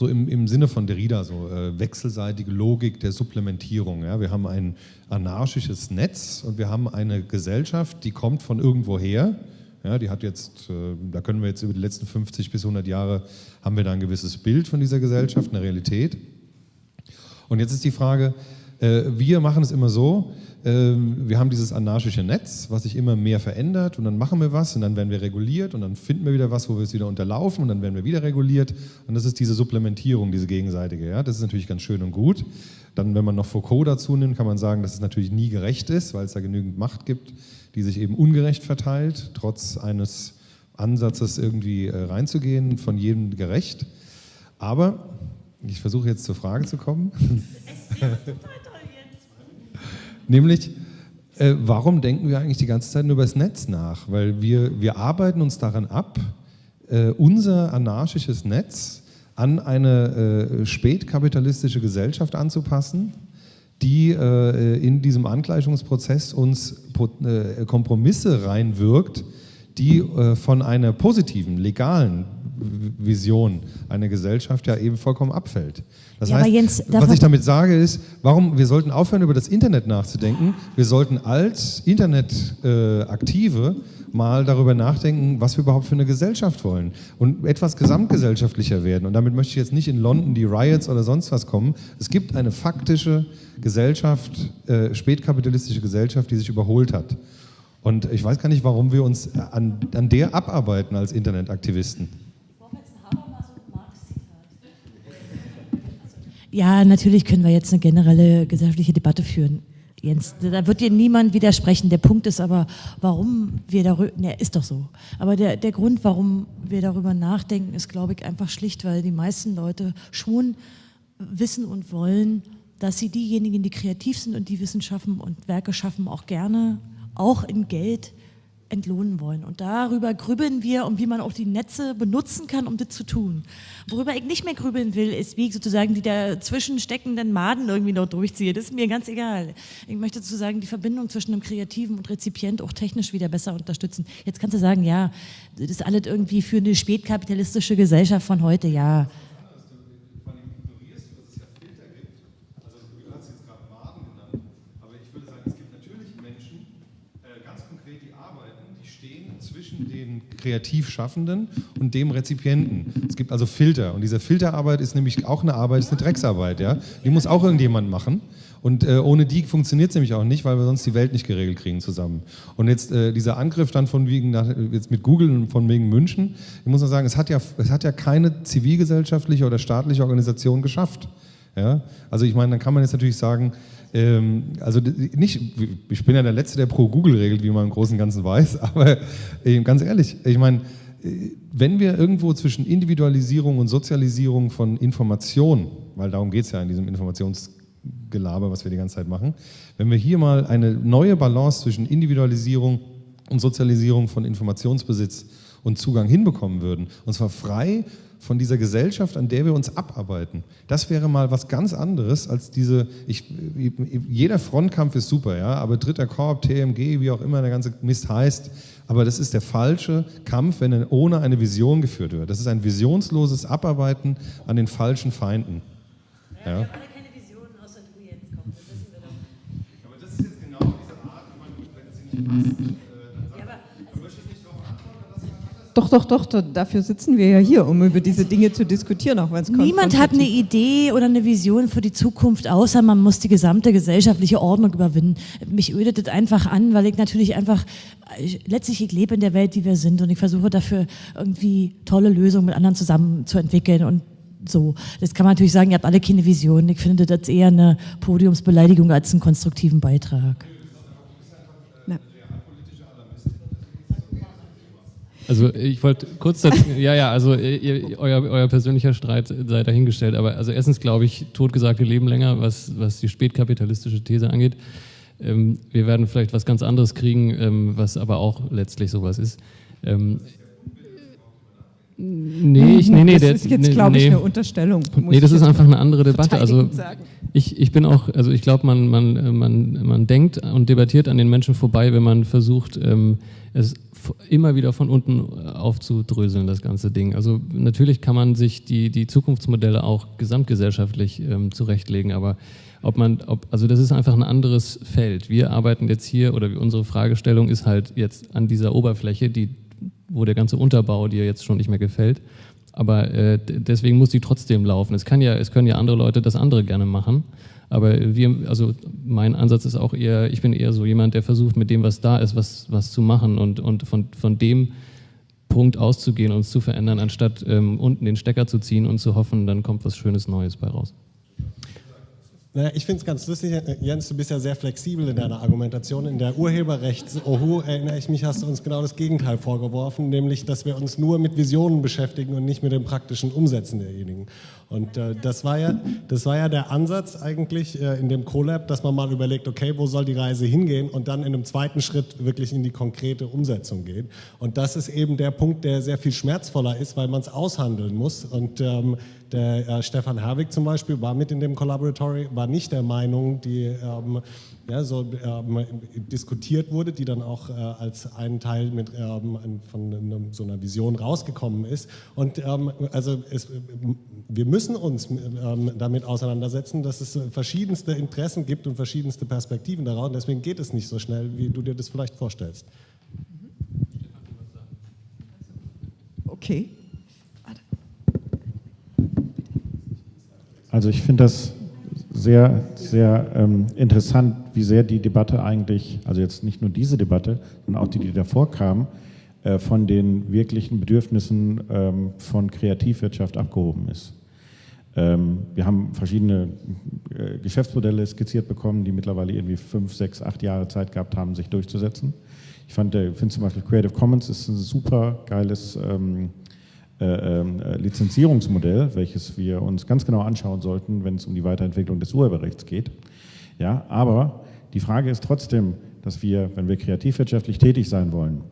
so im, im Sinne von Derrida, so äh, wechselseitige Logik der Supplementierung. Ja? Wir haben ein anarchisches Netz und wir haben eine Gesellschaft, die kommt von irgendwoher. Ja, die hat jetzt, äh, da können wir jetzt über die letzten 50 bis 100 Jahre, haben wir da ein gewisses Bild von dieser Gesellschaft, eine Realität. Und jetzt ist die Frage, wir machen es immer so, ähm, wir haben dieses anarchische Netz, was sich immer mehr verändert und dann machen wir was und dann werden wir reguliert und dann finden wir wieder was, wo wir es wieder unterlaufen und dann werden wir wieder reguliert und das ist diese Supplementierung, diese gegenseitige. Ja? Das ist natürlich ganz schön und gut. Dann, wenn man noch Foucault dazu nimmt, kann man sagen, dass es natürlich nie gerecht ist, weil es da genügend Macht gibt, die sich eben ungerecht verteilt, trotz eines Ansatzes irgendwie äh, reinzugehen, von jedem gerecht. Aber ich versuche jetzt zur Frage zu kommen. Nämlich, äh, warum denken wir eigentlich die ganze Zeit nur über das Netz nach? Weil wir, wir arbeiten uns daran ab, äh, unser anarchisches Netz an eine äh, spätkapitalistische Gesellschaft anzupassen, die äh, in diesem Angleichungsprozess uns äh, Kompromisse reinwirkt, die äh, von einer positiven, legalen Vision einer Gesellschaft ja eben vollkommen abfällt. Das ja, heißt, Jens, was ich damit sage ist, warum wir sollten aufhören, über das Internet nachzudenken. Wir sollten als Internetaktive äh, mal darüber nachdenken, was wir überhaupt für eine Gesellschaft wollen und etwas gesamtgesellschaftlicher werden. Und damit möchte ich jetzt nicht in London die Riots oder sonst was kommen. Es gibt eine faktische Gesellschaft, äh, spätkapitalistische Gesellschaft, die sich überholt hat. Und ich weiß gar nicht, warum wir uns an, an der abarbeiten als Internetaktivisten. Ja, natürlich können wir jetzt eine generelle gesellschaftliche Debatte führen. Jens, da wird dir niemand widersprechen. Der Punkt ist aber, warum wir darüber, ne, ist doch so. Aber der, der Grund, warum wir darüber nachdenken, ist, glaube ich, einfach schlicht, weil die meisten Leute schon wissen und wollen, dass sie diejenigen, die kreativ sind und die Wissen schaffen und Werke schaffen, auch gerne, auch in Geld entlohnen wollen. Und darüber grübeln wir und wie man auch die Netze benutzen kann, um das zu tun. Worüber ich nicht mehr grübeln will, ist, wie ich sozusagen die dazwischen steckenden Maden irgendwie noch durchziehe. Das ist mir ganz egal. Ich möchte sozusagen die Verbindung zwischen dem Kreativen und Rezipient auch technisch wieder besser unterstützen. Jetzt kannst du sagen, ja, das ist alles irgendwie für eine spätkapitalistische Gesellschaft von heute, ja. Kreativ Schaffenden und dem Rezipienten. Es gibt also Filter und diese Filterarbeit ist nämlich auch eine Arbeit, ist eine Drecksarbeit. Ja? Die muss auch irgendjemand machen. Und äh, ohne die funktioniert es nämlich auch nicht, weil wir sonst die Welt nicht geregelt kriegen zusammen. Und jetzt äh, dieser Angriff dann von wegen, nach, jetzt mit Google und von wegen München, ich muss mal sagen, es hat ja, es hat ja keine zivilgesellschaftliche oder staatliche Organisation geschafft. Ja? Also ich meine, dann kann man jetzt natürlich sagen, ähm, also nicht, ich bin ja der Letzte, der pro Google regelt, wie man im Großen und Ganzen weiß, <laughs> aber äh, ganz ehrlich, ich meine, äh, wenn wir irgendwo zwischen Individualisierung und Sozialisierung von Information, weil darum geht es ja in diesem Informationsgelaber, was wir die ganze Zeit machen, wenn wir hier mal eine neue Balance zwischen Individualisierung und Sozialisierung von Informationsbesitz und Zugang hinbekommen würden, und zwar frei von dieser Gesellschaft, an der wir uns abarbeiten. Das wäre mal was ganz anderes als diese, ich, jeder Frontkampf ist super, ja, aber dritter Korb, TMG, wie auch immer der ganze Mist heißt, aber das ist der falsche Kampf, wenn er ohne eine Vision geführt wird. Das ist ein visionsloses Abarbeiten an den falschen Feinden. Ja. Aber das ist jetzt genau diese Art, wenn es nicht passt. Doch, doch, doch, dafür sitzen wir ja hier, um über diese Dinge zu diskutieren, auch wenn es Niemand hat eine Idee oder eine Vision für die Zukunft, außer man muss die gesamte gesellschaftliche Ordnung überwinden. Mich ödet das einfach an, weil ich natürlich einfach, letztlich ich lebe in der Welt, die wir sind und ich versuche dafür irgendwie tolle Lösungen mit anderen zusammen zu entwickeln und so. Das kann man natürlich sagen, ihr habt alle keine Vision. Ich finde das eher eine Podiumsbeleidigung als einen konstruktiven Beitrag. Also ich wollte kurz dazu, ja, ja, also ihr, euer, euer persönlicher Streit sei dahingestellt, aber also erstens glaube ich, totgesagte leben länger, was, was die spätkapitalistische These angeht. Ähm, wir werden vielleicht was ganz anderes kriegen, ähm, was aber auch letztlich sowas ist. Ähm, Nee, ich, nee, nee. Das ist jetzt, glaube ich, nee. eine Unterstellung. Nee, das ist einfach eine andere Debatte. Also ich, ich bin auch, also ich glaube, man, man, man, man denkt und debattiert an den Menschen vorbei, wenn man versucht, ähm, es immer wieder von unten äh, aufzudröseln, das ganze Ding. Also natürlich kann man sich die, die Zukunftsmodelle auch gesamtgesellschaftlich ähm, zurechtlegen, aber ob man, ob, also das ist einfach ein anderes Feld. Wir arbeiten jetzt hier oder unsere Fragestellung ist halt jetzt an dieser Oberfläche, die, wo der ganze Unterbau dir jetzt schon nicht mehr gefällt. Aber äh, deswegen muss die trotzdem laufen. Es kann ja, es können ja andere Leute das andere gerne machen. Aber wir, also mein Ansatz ist auch eher, ich bin eher so jemand, der versucht, mit dem, was da ist, was, was zu machen und, und von, von dem Punkt auszugehen und es zu verändern, anstatt ähm, unten den Stecker zu ziehen und zu hoffen, dann kommt was Schönes Neues bei raus. Naja, ich finde es ganz lustig, Jens, du bist ja sehr flexibel in deiner Argumentation. In der Urheberrechts-Ohu erinnere ich mich, hast du uns genau das Gegenteil vorgeworfen, nämlich, dass wir uns nur mit Visionen beschäftigen und nicht mit dem praktischen Umsetzen derjenigen. Und äh, das, war ja, das war ja der Ansatz eigentlich äh, in dem CoLab, dass man mal überlegt, okay, wo soll die Reise hingehen und dann in einem zweiten Schritt wirklich in die konkrete Umsetzung geht. Und das ist eben der Punkt, der sehr viel schmerzvoller ist, weil man es aushandeln muss. Und ähm, der äh, Stefan Herwig zum Beispiel war mit in dem Collaboratory, war nicht der Meinung, die ähm, ja, so ähm, diskutiert wurde, die dann auch äh, als ein Teil mit, ähm, von einem, so einer Vision rausgekommen ist. Und ähm, also es, wir müssen uns ähm, damit auseinandersetzen, dass es verschiedenste Interessen gibt und verschiedenste Perspektiven daraus. Und deswegen geht es nicht so schnell, wie du dir das vielleicht vorstellst. Okay. Also ich finde das sehr, sehr ähm, interessant, wie sehr die Debatte eigentlich, also jetzt nicht nur diese Debatte, sondern auch die, die davor kam, äh, von den wirklichen Bedürfnissen ähm, von Kreativwirtschaft abgehoben ist. Ähm, wir haben verschiedene äh, Geschäftsmodelle skizziert bekommen, die mittlerweile irgendwie fünf, sechs, acht Jahre Zeit gehabt haben, sich durchzusetzen. Ich finde zum Beispiel Creative Commons ist ein super geiles ähm, äh, äh, Lizenzierungsmodell, welches wir uns ganz genau anschauen sollten, wenn es um die Weiterentwicklung des Urheberrechts geht. Ja, aber die Frage ist trotzdem, dass wir, wenn wir kreativwirtschaftlich tätig sein wollen,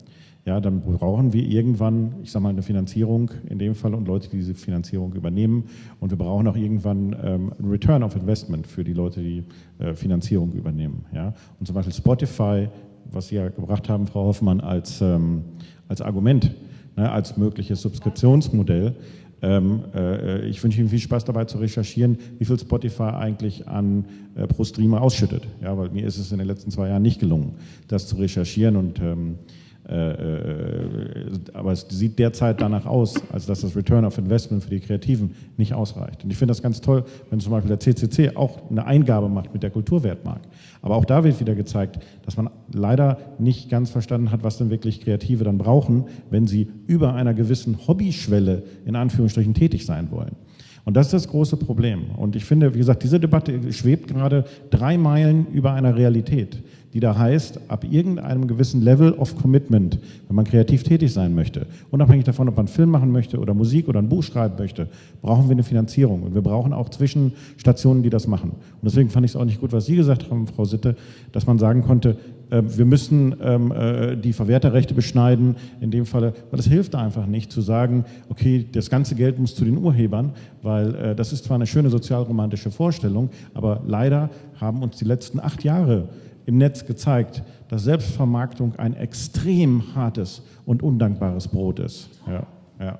ja, dann brauchen wir irgendwann, ich sage mal, eine Finanzierung in dem Fall und Leute, die diese Finanzierung übernehmen. Und wir brauchen auch irgendwann ähm, ein Return of Investment für die Leute, die äh, Finanzierung übernehmen. Ja. Und zum Beispiel Spotify, was Sie ja gebracht haben, Frau Hoffmann, als, ähm, als Argument, ne, als mögliches Subskriptionsmodell. Ähm, äh, ich wünsche Ihnen viel Spaß dabei zu recherchieren, wie viel Spotify eigentlich an äh, pro Streamer ausschüttet. Ja, weil mir ist es in den letzten zwei Jahren nicht gelungen, das zu recherchieren und ähm, äh, äh, aber es sieht derzeit danach aus, als dass das Return of Investment für die Kreativen nicht ausreicht. Und ich finde das ganz toll, wenn zum Beispiel der CCC auch eine Eingabe macht mit der Kulturwertmark. Aber auch da wird wieder gezeigt, dass man leider nicht ganz verstanden hat, was denn wirklich Kreative dann brauchen, wenn sie über einer gewissen Hobbyschwelle in Anführungsstrichen tätig sein wollen. Und das ist das große Problem. Und ich finde, wie gesagt, diese Debatte schwebt gerade drei Meilen über einer Realität die da heißt, ab irgendeinem gewissen Level of Commitment, wenn man kreativ tätig sein möchte, unabhängig davon, ob man einen Film machen möchte oder Musik oder ein Buch schreiben möchte, brauchen wir eine Finanzierung. Und wir brauchen auch Zwischenstationen, die das machen. Und deswegen fand ich es auch nicht gut, was Sie gesagt haben, Frau Sitte, dass man sagen konnte, äh, wir müssen ähm, äh, die Verwerterrechte beschneiden, in dem Falle, weil es hilft einfach nicht zu sagen, okay, das ganze Geld muss zu den Urhebern, weil äh, das ist zwar eine schöne sozialromantische Vorstellung, aber leider haben uns die letzten acht Jahre im Netz gezeigt, dass Selbstvermarktung ein extrem hartes und undankbares Brot ist. Ja, ja.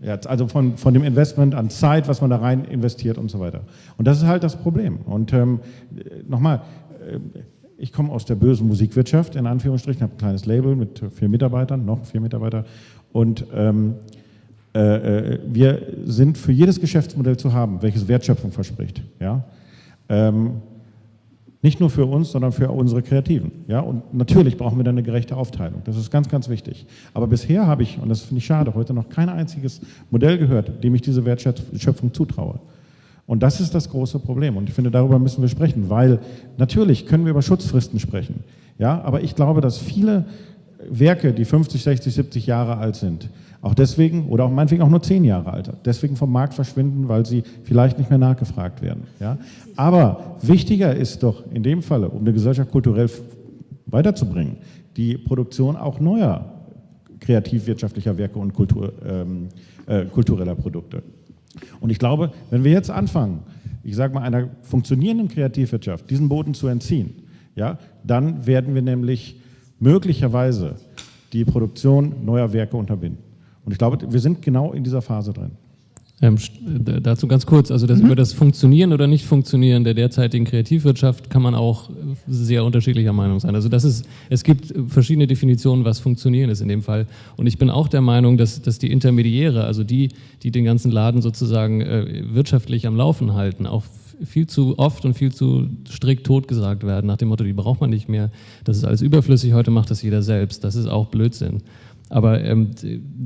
Ja, also von, von dem Investment an Zeit, was man da rein investiert und so weiter. Und das ist halt das Problem. Und ähm, nochmal, äh, ich komme aus der bösen Musikwirtschaft, in Anführungsstrichen, habe ein kleines Label mit vier Mitarbeitern, noch vier Mitarbeiter. Und ähm, äh, äh wir sind für jedes Geschäftsmodell zu haben, welches Wertschöpfung verspricht. Ja? Ähm, nicht nur für uns, sondern für unsere Kreativen. Ja? Und natürlich brauchen wir dann eine gerechte Aufteilung. Das ist ganz, ganz wichtig. Aber bisher habe ich, und das finde ich schade, heute noch kein einziges Modell gehört, dem ich diese Wertschöpfung zutraue. Und das ist das große Problem. Und ich finde, darüber müssen wir sprechen, weil natürlich können wir über Schutzfristen sprechen. Ja? Aber ich glaube, dass viele Werke, die 50, 60, 70 Jahre alt sind, auch deswegen, oder auch meinetwegen auch nur zehn Jahre alt, deswegen vom Markt verschwinden, weil sie vielleicht nicht mehr nachgefragt werden. Ja? Aber wichtiger ist doch in dem Falle, um eine Gesellschaft kulturell weiterzubringen, die Produktion auch neuer kreativwirtschaftlicher Werke und Kultur, ähm, äh, kultureller Produkte. Und ich glaube, wenn wir jetzt anfangen, ich sage mal, einer funktionierenden Kreativwirtschaft diesen Boden zu entziehen, ja, dann werden wir nämlich möglicherweise die Produktion neuer Werke unterbinden. Und ich glaube, wir sind genau in dieser Phase drin. Ähm, dazu ganz kurz, also das, mhm. über das Funktionieren oder Nicht-Funktionieren der derzeitigen Kreativwirtschaft kann man auch sehr unterschiedlicher Meinung sein. Also das ist, es gibt verschiedene Definitionen, was Funktionieren ist in dem Fall. Und ich bin auch der Meinung, dass, dass die Intermediäre, also die, die den ganzen Laden sozusagen äh, wirtschaftlich am Laufen halten, auch viel zu oft und viel zu strikt totgesagt werden, nach dem Motto, die braucht man nicht mehr, das ist alles überflüssig, heute macht das jeder selbst. Das ist auch Blödsinn. Aber ähm,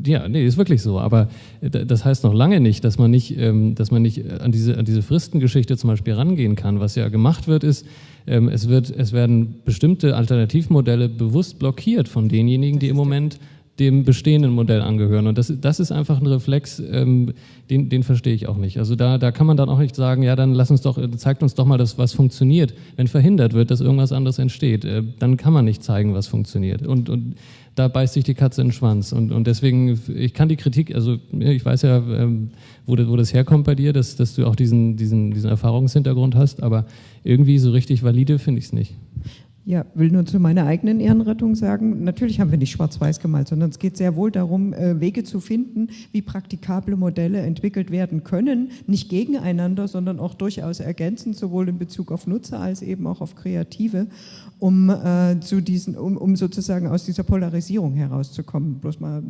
ja, nee, ist wirklich so. Aber äh, das heißt noch lange nicht, dass man nicht, ähm, dass man nicht an diese, an diese Fristengeschichte zum Beispiel rangehen kann. Was ja gemacht wird, ist, ähm, es, wird, es werden bestimmte Alternativmodelle bewusst blockiert von denjenigen, die im Moment dem bestehenden Modell angehören. Und das, das ist einfach ein Reflex, ähm, den, den verstehe ich auch nicht. Also da, da kann man dann auch nicht sagen, ja, dann lass uns doch, zeigt uns doch mal, dass was funktioniert. Wenn verhindert wird, dass irgendwas anderes entsteht, äh, dann kann man nicht zeigen, was funktioniert. Und, und da beißt sich die Katze in den Schwanz. Und, und deswegen, ich kann die Kritik, also ich weiß ja, ähm, wo, wo das herkommt bei dir, dass, dass du auch diesen, diesen, diesen Erfahrungshintergrund hast, aber irgendwie so richtig valide finde ich es nicht. Ja, will nur zu meiner eigenen Ehrenrettung sagen, natürlich haben wir nicht schwarz-weiß gemalt, sondern es geht sehr wohl darum, äh, Wege zu finden, wie praktikable Modelle entwickelt werden können, nicht gegeneinander, sondern auch durchaus ergänzend, sowohl in Bezug auf Nutzer als eben auch auf Kreative, um, äh, zu diesen, um, um sozusagen aus dieser Polarisierung herauszukommen. Bloß mal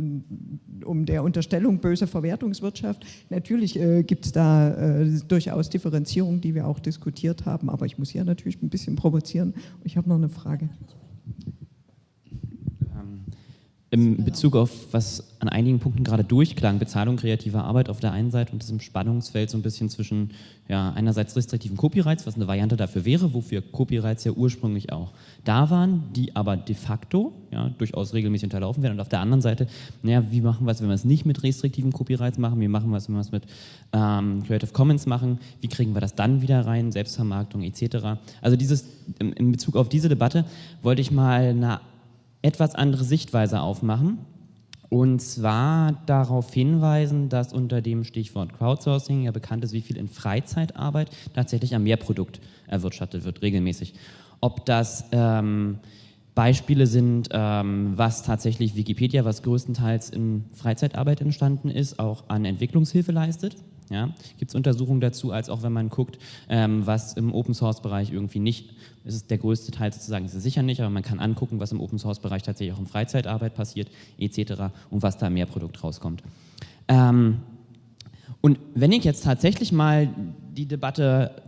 um der Unterstellung böser Verwertungswirtschaft. Natürlich äh, gibt es da äh, durchaus Differenzierungen, die wir auch diskutiert haben, aber ich muss hier natürlich ein bisschen provozieren. Ich habe noch eine Frage. Ähm, im Bezug auf, was an einigen Punkten gerade durchklang, Bezahlung kreativer Arbeit auf der einen Seite und diesem Spannungsfeld so ein bisschen zwischen ja, einerseits restriktiven Copyrights, was eine Variante dafür wäre, wofür Copyrights ja ursprünglich auch da waren, die aber de facto ja, durchaus regelmäßig unterlaufen werden. Und auf der anderen Seite, naja, wie machen wir es, wenn wir es nicht mit restriktiven Copyrights machen, wie machen wir es, wenn wir es mit ähm, Creative Commons machen, wie kriegen wir das dann wieder rein, Selbstvermarktung etc. Also dieses, in Bezug auf diese Debatte wollte ich mal eine etwas andere Sichtweise aufmachen. Und zwar darauf hinweisen, dass unter dem Stichwort Crowdsourcing ja bekannt ist, wie viel in Freizeitarbeit tatsächlich am Mehrprodukt erwirtschaftet wird, regelmäßig. Ob das ähm, Beispiele sind, ähm, was tatsächlich Wikipedia, was größtenteils in Freizeitarbeit entstanden ist, auch an Entwicklungshilfe leistet. Ja, Gibt es Untersuchungen dazu, als auch wenn man guckt, ähm, was im Open-Source-Bereich irgendwie nicht, ist es der größte Teil sozusagen, ist es sicher nicht, aber man kann angucken, was im Open-Source-Bereich tatsächlich auch in Freizeitarbeit passiert, etc. und was da mehr Produkt rauskommt. Ähm, und wenn ich jetzt tatsächlich mal die Debatte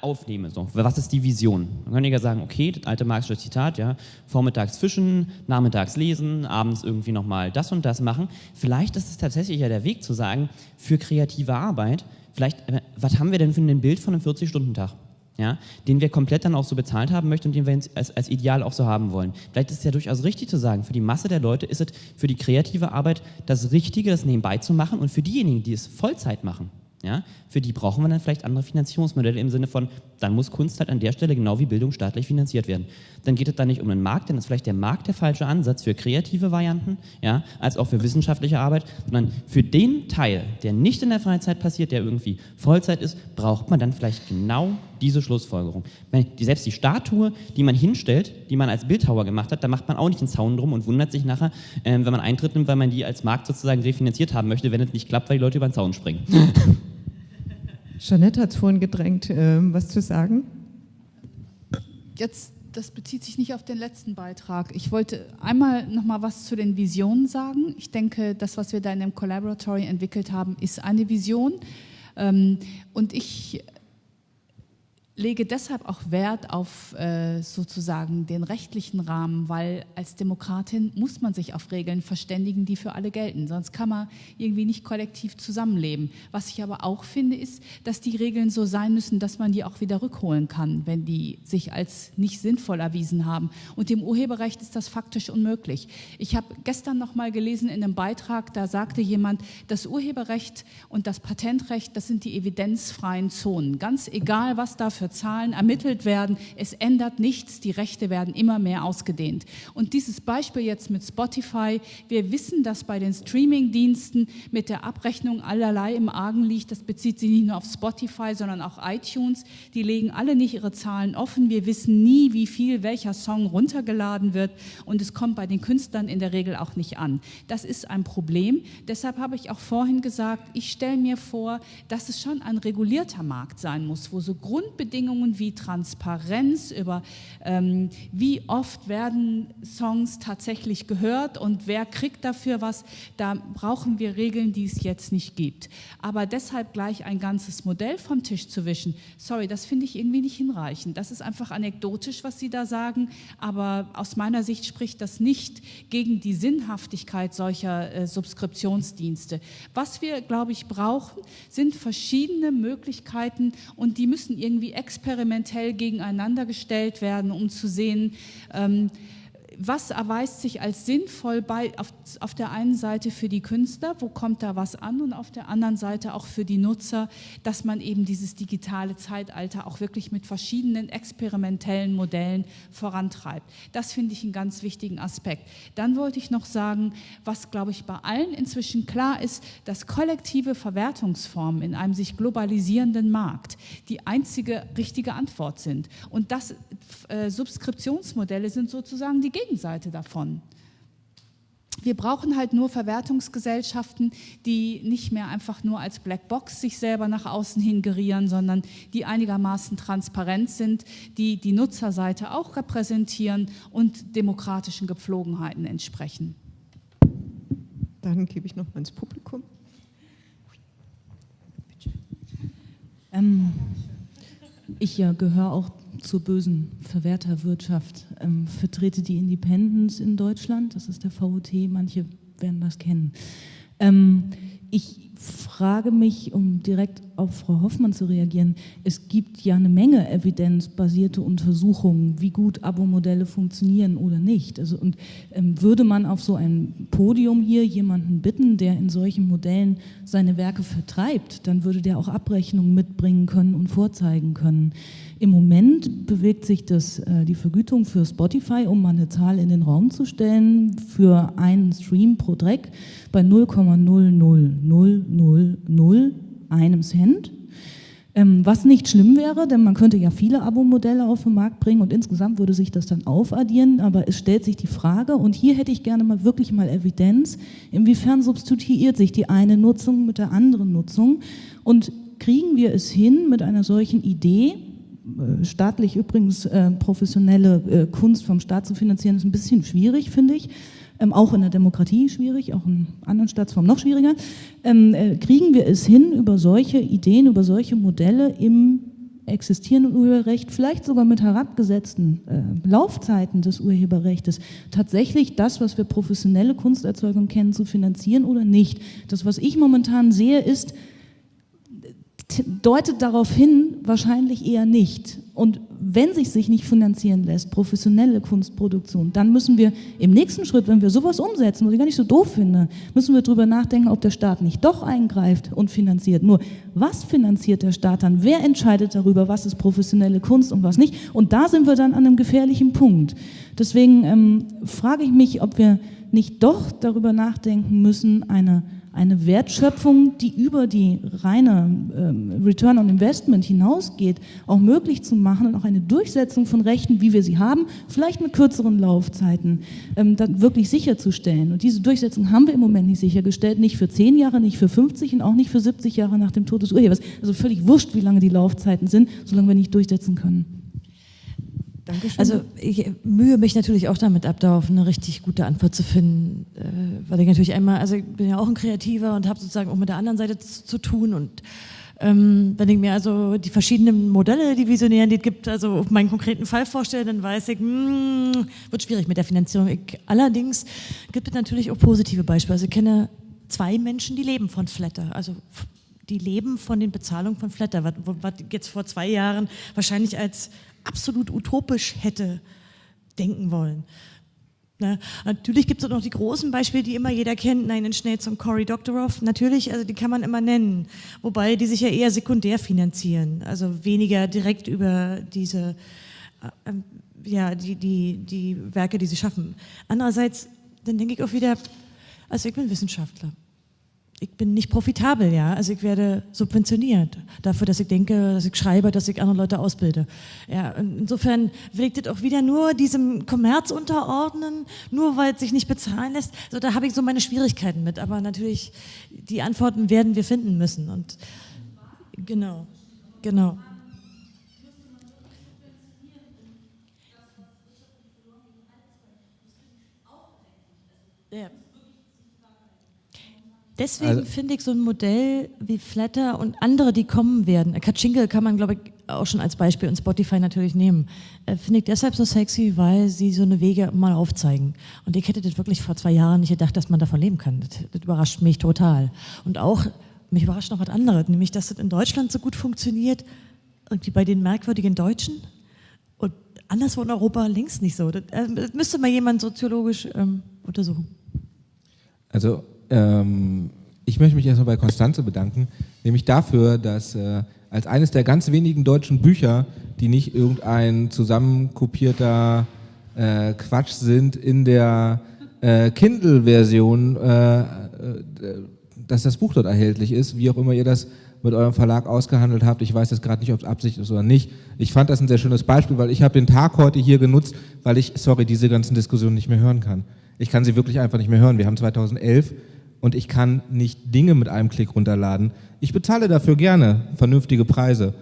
aufnehme. So. Was ist die Vision? Man kann ja sagen, okay, das alte Marxische Zitat, ja, vormittags fischen, nachmittags lesen, abends irgendwie nochmal das und das machen. Vielleicht ist es tatsächlich ja der Weg zu sagen, für kreative Arbeit, vielleicht, äh, was haben wir denn für ein Bild von einem 40-Stunden-Tag? Ja, den wir komplett dann auch so bezahlt haben möchten und den wir als, als Ideal auch so haben wollen. Vielleicht ist es ja durchaus richtig zu sagen, für die Masse der Leute ist es für die kreative Arbeit das Richtige, das nebenbei zu machen und für diejenigen, die es Vollzeit machen, ja, für die brauchen wir dann vielleicht andere Finanzierungsmodelle im Sinne von, dann muss Kunst halt an der Stelle genau wie Bildung staatlich finanziert werden. Dann geht es da nicht um den Markt, denn ist vielleicht der Markt der falsche Ansatz für kreative Varianten, ja, als auch für wissenschaftliche Arbeit, sondern für den Teil, der nicht in der Freizeit passiert, der irgendwie Vollzeit ist, braucht man dann vielleicht genau diese Schlussfolgerung. Die, selbst die Statue, die man hinstellt, die man als Bildhauer gemacht hat, da macht man auch nicht einen Zaun drum und wundert sich nachher, äh, wenn man Eintritt nimmt, weil man die als Markt sozusagen refinanziert haben möchte, wenn es nicht klappt, weil die Leute über den Zaun springen. <laughs> Jeanette hat es vorhin gedrängt, äh, was zu sagen. Jetzt, das bezieht sich nicht auf den letzten Beitrag. Ich wollte einmal noch mal was zu den Visionen sagen. Ich denke, das, was wir da in dem Collaboratory entwickelt haben, ist eine Vision. Ähm, und ich lege deshalb auch Wert auf äh, sozusagen den rechtlichen Rahmen, weil als Demokratin muss man sich auf Regeln verständigen, die für alle gelten. Sonst kann man irgendwie nicht kollektiv zusammenleben. Was ich aber auch finde, ist, dass die Regeln so sein müssen, dass man die auch wieder rückholen kann, wenn die sich als nicht sinnvoll erwiesen haben. Und im Urheberrecht ist das faktisch unmöglich. Ich habe gestern noch mal gelesen in einem Beitrag, da sagte jemand, das Urheberrecht und das Patentrecht, das sind die evidenzfreien Zonen. Ganz egal, was dafür für Zahlen ermittelt werden. Es ändert nichts, die Rechte werden immer mehr ausgedehnt. Und dieses Beispiel jetzt mit Spotify, wir wissen, dass bei den Streaming-Diensten mit der Abrechnung allerlei im Argen liegt. Das bezieht sich nicht nur auf Spotify, sondern auch iTunes. Die legen alle nicht ihre Zahlen offen. Wir wissen nie, wie viel welcher Song runtergeladen wird. Und es kommt bei den Künstlern in der Regel auch nicht an. Das ist ein Problem. Deshalb habe ich auch vorhin gesagt, ich stelle mir vor, dass es schon ein regulierter Markt sein muss, wo so Grundbedingungen Rahmenbedingungen wie Transparenz, über ähm, wie oft werden Songs tatsächlich gehört und wer kriegt dafür was, da brauchen wir Regeln, die es jetzt nicht gibt. Aber deshalb gleich ein ganzes Modell vom Tisch zu wischen, sorry, das finde ich irgendwie nicht hinreichend. Das ist einfach anekdotisch, was Sie da sagen, aber aus meiner Sicht spricht das nicht gegen die Sinnhaftigkeit solcher äh, Subskriptionsdienste. Was wir, glaube ich, brauchen, sind verschiedene Möglichkeiten und die müssen irgendwie experimentell gegeneinander gestellt werden, um zu sehen, ähm, was erweist sich als sinnvoll bei, auf, auf der einen Seite für die Künstler, wo kommt da was an und auf der anderen Seite auch für die Nutzer, dass man eben dieses digitale Zeitalter auch wirklich mit verschiedenen experimentellen Modellen vorantreibt. Das finde ich einen ganz wichtigen Aspekt. Dann wollte ich noch sagen, was glaube ich bei allen inzwischen klar ist, dass kollektive Verwertungsformen in einem sich globalisierenden Markt die einzige richtige Antwort sind. Und dass äh, Subskriptionsmodelle sind sozusagen die Gegenseite davon. Wir brauchen halt nur Verwertungsgesellschaften, die nicht mehr einfach nur als Blackbox sich selber nach außen hin gerieren, sondern die einigermaßen transparent sind, die die Nutzerseite auch repräsentieren und demokratischen Gepflogenheiten entsprechen. Dann gebe ich noch mal ins Publikum. Ähm, ich ja, gehöre auch zur bösen Verwerterwirtschaft. Ähm, vertrete die Independence in Deutschland, das ist der VOT, manche werden das kennen. Ähm, ich frage mich, um direkt auf Frau Hoffmann zu reagieren, es gibt ja eine Menge evidenzbasierte Untersuchungen, wie gut Abo-Modelle funktionieren oder nicht. Also, und ähm, würde man auf so ein Podium hier jemanden bitten, der in solchen Modellen seine Werke vertreibt, dann würde der auch Abrechnungen mitbringen können und vorzeigen können. Im Moment bewegt sich das, äh, die Vergütung für Spotify, um mal eine Zahl in den Raum zu stellen, für einen Stream pro Track bei 0,00000 einem Cent. Ähm, was nicht schlimm wäre, denn man könnte ja viele Abo-Modelle auf den Markt bringen und insgesamt würde sich das dann aufaddieren, aber es stellt sich die Frage, und hier hätte ich gerne mal wirklich mal Evidenz, inwiefern substituiert sich die eine Nutzung mit der anderen Nutzung und kriegen wir es hin mit einer solchen Idee, staatlich übrigens äh, professionelle äh, Kunst vom Staat zu finanzieren, ist ein bisschen schwierig, finde ich. Ähm, auch in der Demokratie schwierig, auch in anderen Staatsformen noch schwieriger. Ähm, äh, kriegen wir es hin, über solche Ideen, über solche Modelle im existierenden Urheberrecht, vielleicht sogar mit herabgesetzten äh, Laufzeiten des Urheberrechts, tatsächlich das, was wir professionelle Kunsterzeugung kennen, zu finanzieren oder nicht. Das, was ich momentan sehe, ist, deutet darauf hin, wahrscheinlich eher nicht. Und wenn sich sich nicht finanzieren lässt, professionelle Kunstproduktion, dann müssen wir im nächsten Schritt, wenn wir sowas umsetzen, was ich gar nicht so doof finde, müssen wir darüber nachdenken, ob der Staat nicht doch eingreift und finanziert. Nur, was finanziert der Staat dann? Wer entscheidet darüber, was ist professionelle Kunst und was nicht? Und da sind wir dann an einem gefährlichen Punkt. Deswegen ähm, frage ich mich, ob wir nicht doch darüber nachdenken müssen, eine eine Wertschöpfung, die über die reine ähm, Return on Investment hinausgeht, auch möglich zu machen und auch eine Durchsetzung von Rechten, wie wir sie haben, vielleicht mit kürzeren Laufzeiten, ähm, dann wirklich sicherzustellen. Und diese Durchsetzung haben wir im Moment nicht sichergestellt, nicht für 10 Jahre, nicht für 50 und auch nicht für 70 Jahre nach dem Tod des Urhebers. Also völlig wurscht, wie lange die Laufzeiten sind, solange wir nicht durchsetzen können. Dankeschön. Also ich mühe mich natürlich auch damit ab, darauf eine richtig gute Antwort zu finden, äh, weil ich natürlich einmal, also ich bin ja auch ein Kreativer und habe sozusagen auch mit der anderen Seite zu, zu tun und ähm, wenn ich mir also die verschiedenen Modelle, die Visionären, die es gibt, also auf meinen konkreten Fall vorstelle, dann weiß ich, mh, hm, wird schwierig mit der Finanzierung. Ich, allerdings gibt es natürlich auch positive Beispiele. Also ich kenne zwei Menschen, die leben von Flatter, also die leben von den Bezahlungen von Flatter, was, was jetzt vor zwei Jahren wahrscheinlich als absolut utopisch hätte denken wollen. Na, natürlich gibt es auch noch die großen Beispiele, die immer jeder kennt, Nein, schnell zum Cory Doctorow. Natürlich, also die kann man immer nennen, wobei die sich ja eher sekundär finanzieren, also weniger direkt über diese, äh, ähm, ja, die, die, die Werke, die sie schaffen. Andererseits, dann denke ich auch wieder, also ich bin Wissenschaftler ich bin nicht profitabel, ja. Also ich werde subventioniert dafür, dass ich denke, dass ich schreibe, dass ich andere Leute ausbilde. Ja, insofern will ich das auch wieder nur diesem Kommerz unterordnen, nur weil es sich nicht bezahlen lässt. So, da habe ich so meine Schwierigkeiten mit. Aber natürlich, die Antworten werden wir finden müssen. Und genau, genau. Ja. Deswegen also, finde ich so ein Modell wie Flatter und andere, die kommen werden, Katschinke kann man, glaube ich, auch schon als Beispiel und Spotify natürlich nehmen, äh, finde ich deshalb so sexy, weil sie so eine Wege mal aufzeigen. Und ich hätte das wirklich vor zwei Jahren nicht gedacht, dass man davon leben kann. Das, das überrascht mich total. Und auch, mich überrascht noch was anderes, nämlich, dass das in Deutschland so gut funktioniert, irgendwie bei den merkwürdigen Deutschen und anderswo in Europa links nicht so. Das, äh, das müsste mal jemand soziologisch ähm, untersuchen. Also ähm, ich möchte mich erstmal bei Konstanze bedanken, nämlich dafür, dass äh, als eines der ganz wenigen deutschen Bücher, die nicht irgendein zusammenkopierter äh, Quatsch sind, in der äh, Kindle-Version, äh, äh, dass das Buch dort erhältlich ist, wie auch immer ihr das mit eurem Verlag ausgehandelt habt. Ich weiß jetzt gerade nicht, ob es Absicht ist oder nicht. Ich fand das ein sehr schönes Beispiel, weil ich habe den Tag heute hier genutzt, weil ich, sorry, diese ganzen Diskussionen nicht mehr hören kann. Ich kann sie wirklich einfach nicht mehr hören. Wir haben 2011 und ich kann nicht Dinge mit einem Klick runterladen. Ich bezahle dafür gerne vernünftige Preise.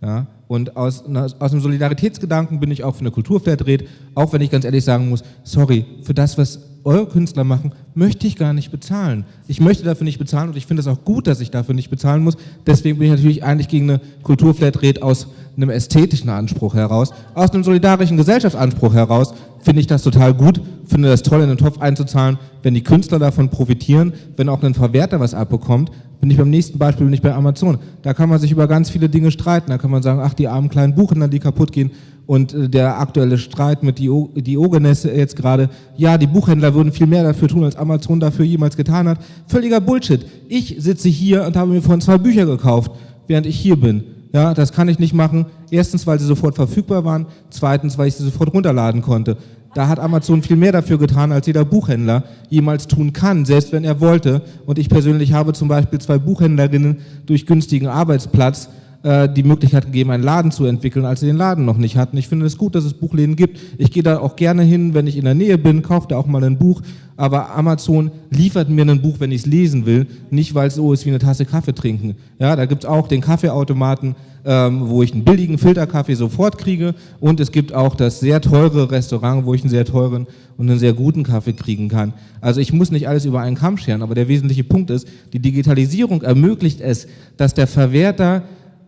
Ja? Und aus, aus einem Solidaritätsgedanken bin ich auch für eine Kulturflatrate, auch wenn ich ganz ehrlich sagen muss, sorry, für das, was eure Künstler machen, möchte ich gar nicht bezahlen. Ich möchte dafür nicht bezahlen und ich finde es auch gut, dass ich dafür nicht bezahlen muss. Deswegen bin ich natürlich eigentlich gegen eine Kulturflatrate aus einem ästhetischen Anspruch heraus, aus einem solidarischen Gesellschaftsanspruch heraus, finde ich das total gut, finde das toll, in den Topf einzuzahlen, wenn die Künstler davon profitieren, wenn auch ein Verwerter was abbekommt, bin ich beim nächsten Beispiel, bin ich bei Amazon. Da kann man sich über ganz viele Dinge streiten. Da kann man sagen, ach, die armen kleinen Buchhändler, die kaputt gehen. Und äh, der aktuelle Streit mit Diogenes jetzt gerade, ja, die Buchhändler würden viel mehr dafür tun, als Amazon dafür jemals getan hat. Völliger Bullshit. Ich sitze hier und habe mir vorhin zwei Bücher gekauft, während ich hier bin. Ja, das kann ich nicht machen. Erstens, weil sie sofort verfügbar waren. Zweitens, weil ich sie sofort runterladen konnte. Da hat Amazon viel mehr dafür getan, als jeder Buchhändler jemals tun kann, selbst wenn er wollte. Und ich persönlich habe zum Beispiel zwei Buchhändlerinnen durch günstigen Arbeitsplatz äh, die Möglichkeit gegeben, einen Laden zu entwickeln, als sie den Laden noch nicht hatten. Ich finde es gut, dass es Buchläden gibt. Ich gehe da auch gerne hin, wenn ich in der Nähe bin, kaufe da auch mal ein Buch. Aber Amazon liefert mir ein Buch, wenn ich es lesen will, nicht weil es so ist wie eine Tasse Kaffee trinken. Ja, da gibt es auch den Kaffeeautomaten, ähm, wo ich einen billigen Filterkaffee sofort kriege. Und es gibt auch das sehr teure Restaurant, wo ich einen sehr teuren und einen sehr guten Kaffee kriegen kann. Also ich muss nicht alles über einen Kamm scheren, aber der wesentliche Punkt ist, die Digitalisierung ermöglicht es, dass der Verwerter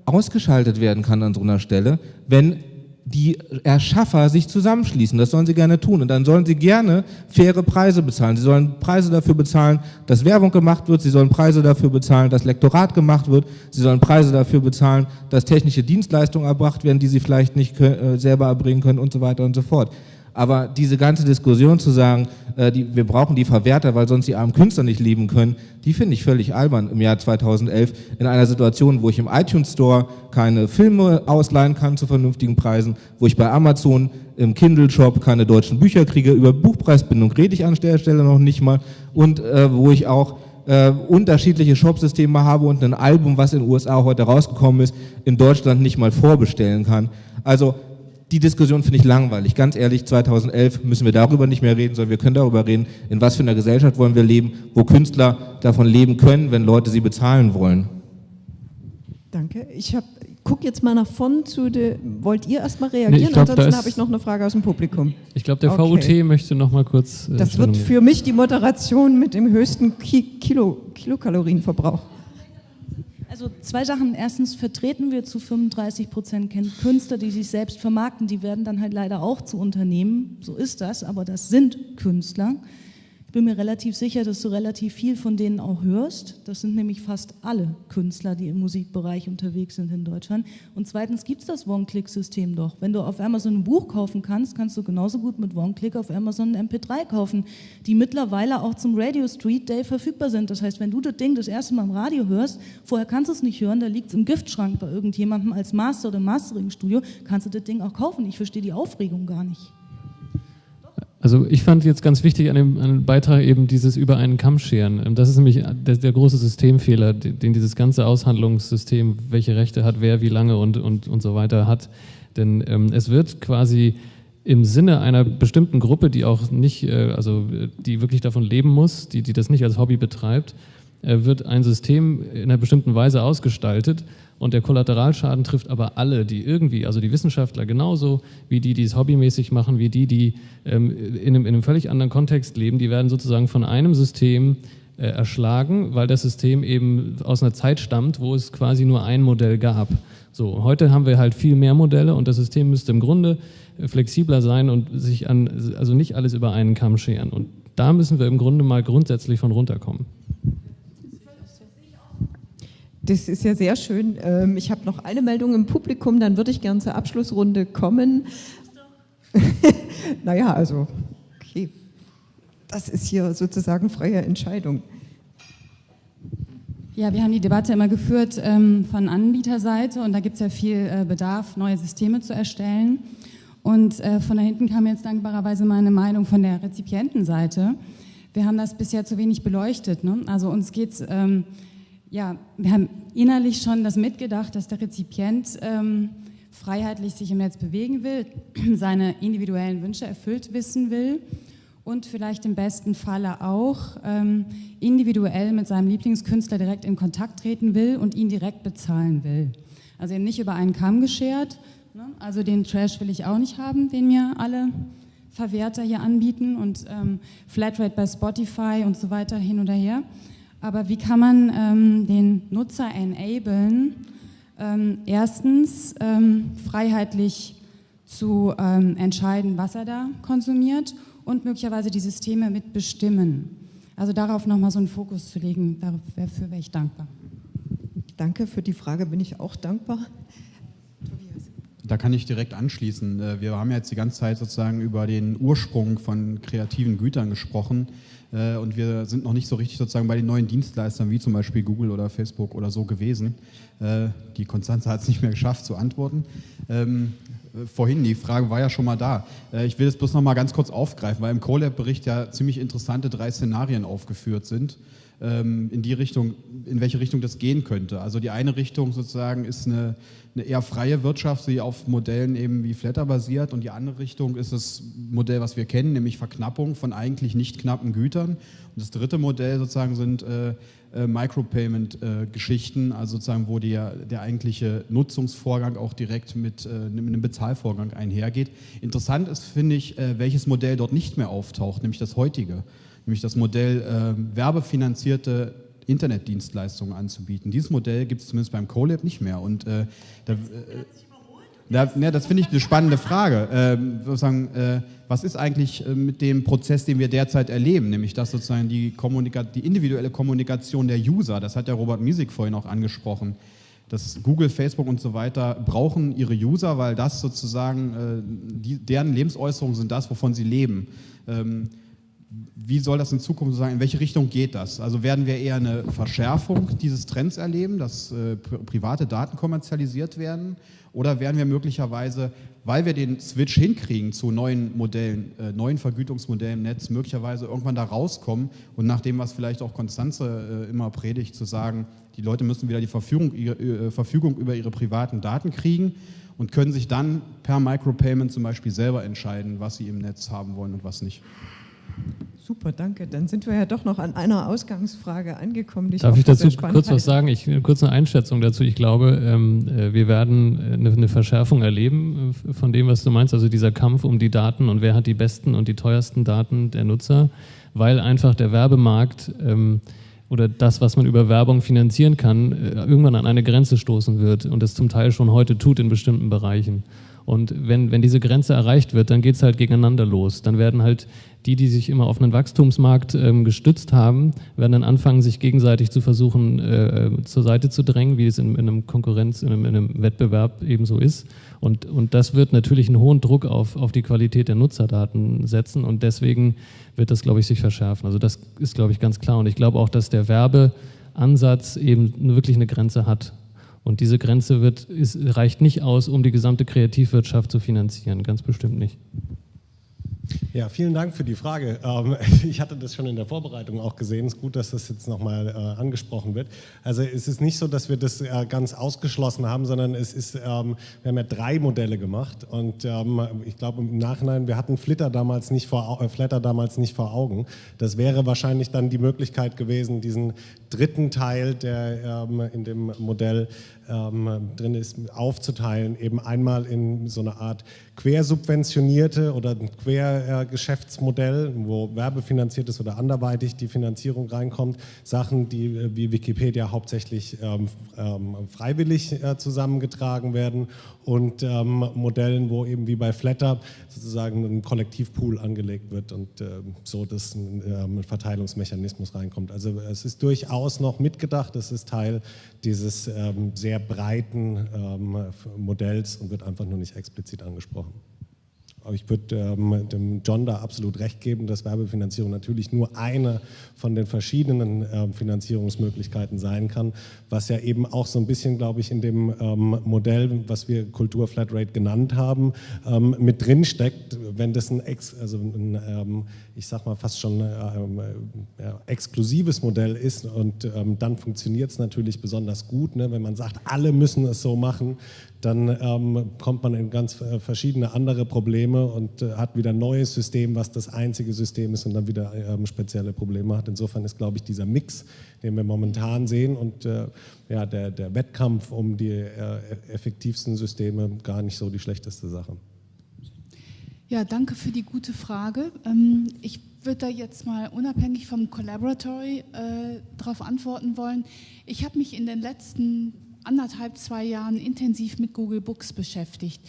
ausgeschaltet werden kann an so einer Stelle, wenn die Erschaffer sich zusammenschließen. Das sollen sie gerne tun. Und dann sollen sie gerne faire Preise bezahlen. Sie sollen Preise dafür bezahlen, dass Werbung gemacht wird. Sie sollen Preise dafür bezahlen, dass Lektorat gemacht wird. Sie sollen Preise dafür bezahlen, dass technische Dienstleistungen erbracht werden, die sie vielleicht nicht äh, selber erbringen können und so weiter und so fort. Aber diese ganze Diskussion zu sagen, äh, die, wir brauchen die Verwerter, weil sonst die armen Künstler nicht leben können, die finde ich völlig albern im Jahr 2011 in einer Situation, wo ich im iTunes Store keine Filme ausleihen kann zu vernünftigen Preisen, wo ich bei Amazon im Kindle Shop keine deutschen Bücher kriege, über Buchpreisbindung rede ich an der Stelle noch nicht mal und äh, wo ich auch äh, unterschiedliche Shopsysteme habe und ein Album, was in den USA heute rausgekommen ist, in Deutschland nicht mal vorbestellen kann. Also die Diskussion finde ich langweilig. Ganz ehrlich, 2011 müssen wir darüber nicht mehr reden, sondern wir können darüber reden, in was für einer Gesellschaft wollen wir leben, wo Künstler davon leben können, wenn Leute sie bezahlen wollen. Danke. Ich habe guck jetzt mal nach vorn zu der. Wollt ihr erstmal reagieren? Nee, glaub, Ansonsten habe ich noch eine Frage aus dem Publikum. Ich glaube, der okay. VUT möchte noch mal kurz. Äh, das wird für mich die Moderation mit dem höchsten Ki Kilo, Kilokalorienverbrauch. Also zwei Sachen. Erstens vertreten wir zu 35 Prozent Künstler, die sich selbst vermarkten. Die werden dann halt leider auch zu Unternehmen. So ist das, aber das sind Künstler. Ich bin mir relativ sicher, dass du relativ viel von denen auch hörst. Das sind nämlich fast alle Künstler, die im Musikbereich unterwegs sind in Deutschland. Und zweitens gibt es das One-Click-System doch. Wenn du auf Amazon ein Buch kaufen kannst, kannst du genauso gut mit One-Click auf Amazon ein MP3 kaufen, die mittlerweile auch zum Radio Street Day verfügbar sind. Das heißt, wenn du das Ding das erste Mal im Radio hörst, vorher kannst du es nicht hören, da liegt es im Giftschrank bei irgendjemandem als Master oder Mastering-Studio, kannst du das Ding auch kaufen. Ich verstehe die Aufregung gar nicht. Also ich fand jetzt ganz wichtig an dem, an dem, Beitrag eben dieses über einen Kamm scheren. Ähm, das ist nämlich der, der, große Systemfehler, den dieses ganze Aushandlungssystem, welche Rechte hat wer, wie lange und, und, und so weiter hat. Denn ähm, es wird quasi im Sinne einer bestimmten Gruppe, die auch nicht, äh, also die wirklich davon leben muss, die, die das nicht als Hobby betreibt, äh, wird ein System in einer bestimmten Weise ausgestaltet und der Kollateralschaden trifft aber alle, die irgendwie, also die Wissenschaftler genauso wie die, die es hobbymäßig machen, wie die, die ähm, in, einem, in, einem, völlig anderen Kontext leben, die werden sozusagen von einem System äh, erschlagen, weil das System eben aus einer Zeit stammt, wo es quasi nur ein Modell gab. So, heute haben wir halt viel mehr Modelle und das System müsste im Grunde äh, flexibler sein und sich an, also nicht alles über einen Kamm scheren. Und da müssen wir im Grunde mal grundsätzlich von runterkommen. Das ist ja sehr schön. Ähm, ich habe noch eine Meldung im Publikum, dann würde ich gerne zur Abschlussrunde kommen. <laughs> naja, also, okay. Das ist hier sozusagen freie Entscheidung. Ja, wir haben die Debatte immer geführt ähm, von Anbieterseite und da gibt es ja viel äh, Bedarf, neue Systeme zu erstellen. Und äh, von da hinten kam jetzt dankbarerweise meine Meinung von der Rezipientenseite. Wir haben das bisher zu wenig beleuchtet. Ne? Also uns geht es ähm, ja, wir haben innerlich schon das mitgedacht, dass der Rezipient ähm, freiheitlich sich im Netz bewegen will, <clears throat> seine individuellen Wünsche erfüllt wissen will und vielleicht im besten Falle auch ähm, individuell mit seinem Lieblingskünstler direkt in Kontakt treten will und ihn direkt bezahlen will. Also eben nicht über einen Kamm geschert. Ne? Also den Trash will ich auch nicht haben, den mir alle Verwerter hier anbieten und ähm, Flatrate bei Spotify und so weiter hin oder her. Aber wie kann man ähm, den Nutzer enablen, Ähm, erstens, ähm, freiheitlich zu ähm, entscheiden, was er da konsumiert und möglicherweise die Systeme mitbestimmen. Also darauf nochmal so einen Fokus zu legen, dafür wäre ich dankbar. Danke für die Frage, bin ich auch dankbar. Da kann ich direkt anschließen. Äh, wir haben jetzt die ganze Zeit sozusagen über den Ursprung von kreativen Gütern gesprochen äh, und wir sind noch nicht so richtig sozusagen bei den neuen Dienstleistern wie zum Beispiel Google oder Facebook oder so gewesen. Äh, die Konstanze hat es nicht mehr geschafft zu antworten. Ähm, vorhin, die Frage war ja schon mal da. Ich will das bloß noch mal ganz kurz aufgreifen, weil im CoLab-Bericht ja ziemlich interessante drei Szenarien aufgeführt sind. Ähm, in die Richtung, in welche Richtung das gehen könnte. Also die eine Richtung sozusagen ist eine, eine eher freie Wirtschaft, die auf Modellen eben wie Flatter basiert und die andere Richtung ist das Modell, was wir kennen, nämlich Verknappung von eigentlich nicht knappen Gütern. Und das dritte Modell sozusagen sind äh, äh, Micropayment-Geschichten, äh, also sozusagen, wo der, der eigentliche Nutzungsvorgang auch direkt mit, äh, einem Bezahlvorgang einhergeht. Interessant ist, finde ich, äh, welches Modell dort nicht mehr auftaucht, nämlich das heutige nämlich das Modell äh, werbefinanzierte Internetdienstleistungen anzubieten. Dieses Modell gibt es zumindest beim CoLab nicht mehr. Und äh, da, äh, da, ja, das finde ich eine spannende Frage. Ähm, sozusagen, äh, was ist eigentlich äh, mit dem Prozess, den wir derzeit erleben, nämlich dass sozusagen die, Kommunika die individuelle Kommunikation der User, das hat der Robert Miesig vorhin auch angesprochen, dass Google, Facebook und so weiter brauchen ihre User, weil das sozusagen, äh, die, deren Lebensäußerungen sind das, wovon sie leben. Ähm, wie soll das in Zukunft sein? In welche Richtung geht das? Also werden wir eher eine Verschärfung dieses Trends erleben, dass äh, private Daten kommerzialisiert werden? Oder werden wir möglicherweise, weil wir den Switch hinkriegen zu neuen Modellen, äh, neuen Vergütungsmodellen im Netz, möglicherweise irgendwann da rauskommen und nach dem, was vielleicht auch Konstanze äh, immer predigt, zu sagen, die Leute müssen wieder die Verfügung, ihre, äh, Verfügung über ihre privaten Daten kriegen und können sich dann per Micropayment zum Beispiel selber entscheiden, was sie im Netz haben wollen und was nicht. Super, danke. Dann sind wir ja doch noch an einer Ausgangsfrage angekommen. Darf ich dazu kurz was sagen? Ich kurz eine Einschätzung dazu. Ich glaube, ähm, äh, wir werden eine, äh, eine, Verschärfung erleben äh, von dem, was du meinst. Also dieser Kampf um die Daten und wer hat die besten und die teuersten Daten der Nutzer, weil einfach der Werbemarkt ähm, oder das, was man über Werbung finanzieren kann, äh, irgendwann an eine Grenze stoßen wird und es zum Teil schon heute tut in bestimmten Bereichen. Und wenn, wenn diese Grenze erreicht wird, dann geht es halt gegeneinander los. Dann werden halt die, die sich immer auf einen Wachstumsmarkt ähm, gestützt haben, werden dann anfangen, sich gegenseitig zu versuchen, äh, zur Seite zu drängen, wie es in, in einem Konkurrenz, in einem, in einem Wettbewerb eben so ist. Und, und das wird natürlich einen hohen Druck auf, auf die Qualität der Nutzerdaten setzen und deswegen wird das, glaube ich, sich verschärfen. Also das ist, glaube ich, ganz klar. Und ich glaube auch, dass der Werbeansatz eben wirklich eine Grenze hat. Und diese Grenze wird, ist, reicht nicht aus, um die gesamte Kreativwirtschaft zu finanzieren, ganz bestimmt nicht. Ja, vielen Dank für die Frage. Ähm, <laughs> ich hatte das schon in der Vorbereitung auch gesehen. Es ist gut, dass das jetzt nochmal äh, angesprochen wird. Also es ist nicht so, dass wir das äh, ganz ausgeschlossen haben, sondern es ist, ähm, wir haben ja drei Modelle gemacht und ähm, ich glaube im Nachhinein, wir hatten Flitter damals nicht vor, äh, Flatter damals nicht vor Augen. Das wäre wahrscheinlich dann die Möglichkeit gewesen, diesen dritten Teil, der in dem Modell drin ist, aufzuteilen, eben einmal in so eine Art quersubventionierte oder ein Quergeschäftsmodell, wo werbefinanziert ist oder anderweitig die Finanzierung reinkommt, Sachen, die äh, wie Wikipedia hauptsächlich ähm, ähm, freiwillig äh, zusammengetragen werden und ähm, Modellen, wo eben wie bei Flatter sozusagen ein Kollektivpool angelegt wird und äh, so dass ein, ähm, ein Verteilungsmechanismus reinkommt. Also es ist durchaus noch mitgedacht, es ist Teil dieses ähm, sehr breiten ähm, Modells und wird einfach nur nicht explizit angesprochen. Aber ich würde ähm, dem John da absolut recht geben, dass Werbefinanzierung natürlich nur eine von den verschiedenen ähm, Finanzierungsmöglichkeiten sein kann, was ja eben auch so ein bisschen, glaube ich, in dem ähm, Modell, was wir Kultur Flatrate genannt haben, ähm, mit drin steckt. Wenn das ein, Ex also ein ähm, ich sag mal fast schon ähm, äh, ja, exklusives Modell ist und dann funktioniert es natürlich besonders gut, ne? wenn man sagt, alle müssen es so machen, dann ähm, kommt man in ganz äh, verschiedene andere Probleme und äh, hat wieder ein neues System, was das einzige System ist und dann wieder ähm, spezielle Probleme hat. Insofern ist, glaube ich, dieser Mix, den wir momentan sehen und äh, ja, der, der Wettkampf um die äh, effektivsten Systeme gar nicht so die schlechteste Sache. Ja, danke für die gute Frage. Ähm, ich würde da jetzt mal unabhängig vom Collaboratory äh, darauf antworten wollen. Ich habe mich in den letzten anderthalb, zwei Jahren intensiv mit Google Books beschäftigt.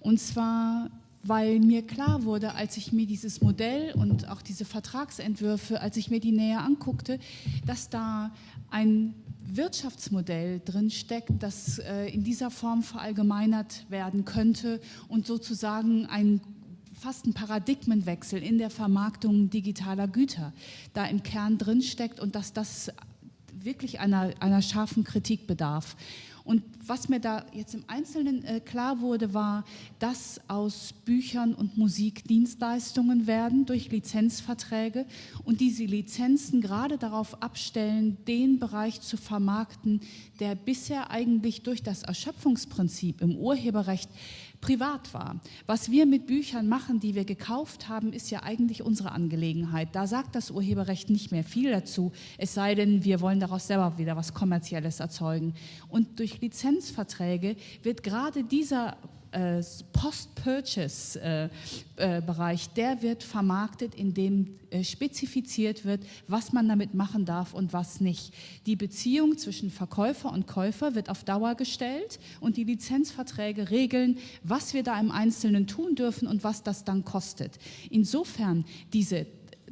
Und zwar weil mir klar wurde, als ich mir dieses Modell und auch diese Vertragsentwürfe, als ich mir die näher anguckte, dass da ein Wirtschaftsmodell drinsteckt, das äh, in dieser Form verallgemeinert werden könnte und sozusagen ein fast ein Paradigmenwechsel in der Vermarktung digitaler Güter da im Kern drinsteckt und dass das wirklich einer, einer scharfen Kritik bedarf. Und was mir da jetzt im Einzelnen äh, klar wurde, war, dass aus Büchern und Musik Dienstleistungen werden durch Lizenzverträge und diese Lizenzen gerade darauf abstellen, den Bereich zu vermarkten, der bisher eigentlich durch das Erschöpfungsprinzip im Urheberrecht privat war. Was wir mit Büchern machen, die wir gekauft haben, ist ja eigentlich unsere Angelegenheit. Da sagt das Urheberrecht nicht mehr viel dazu, es sei denn, wir wollen daraus selber wieder was Kommerzielles erzeugen. Und durch Lizenzverträge wird gerade dieser Post-Purchase-Bereich, der wird vermarktet, indem äh, spezifiziert wird, was man damit machen darf und was nicht. Die Beziehung zwischen Verkäufer und Käufer wird auf Dauer gestellt und die Lizenzverträge regeln, was wir da im Einzelnen tun dürfen und was das dann kostet. Insofern diese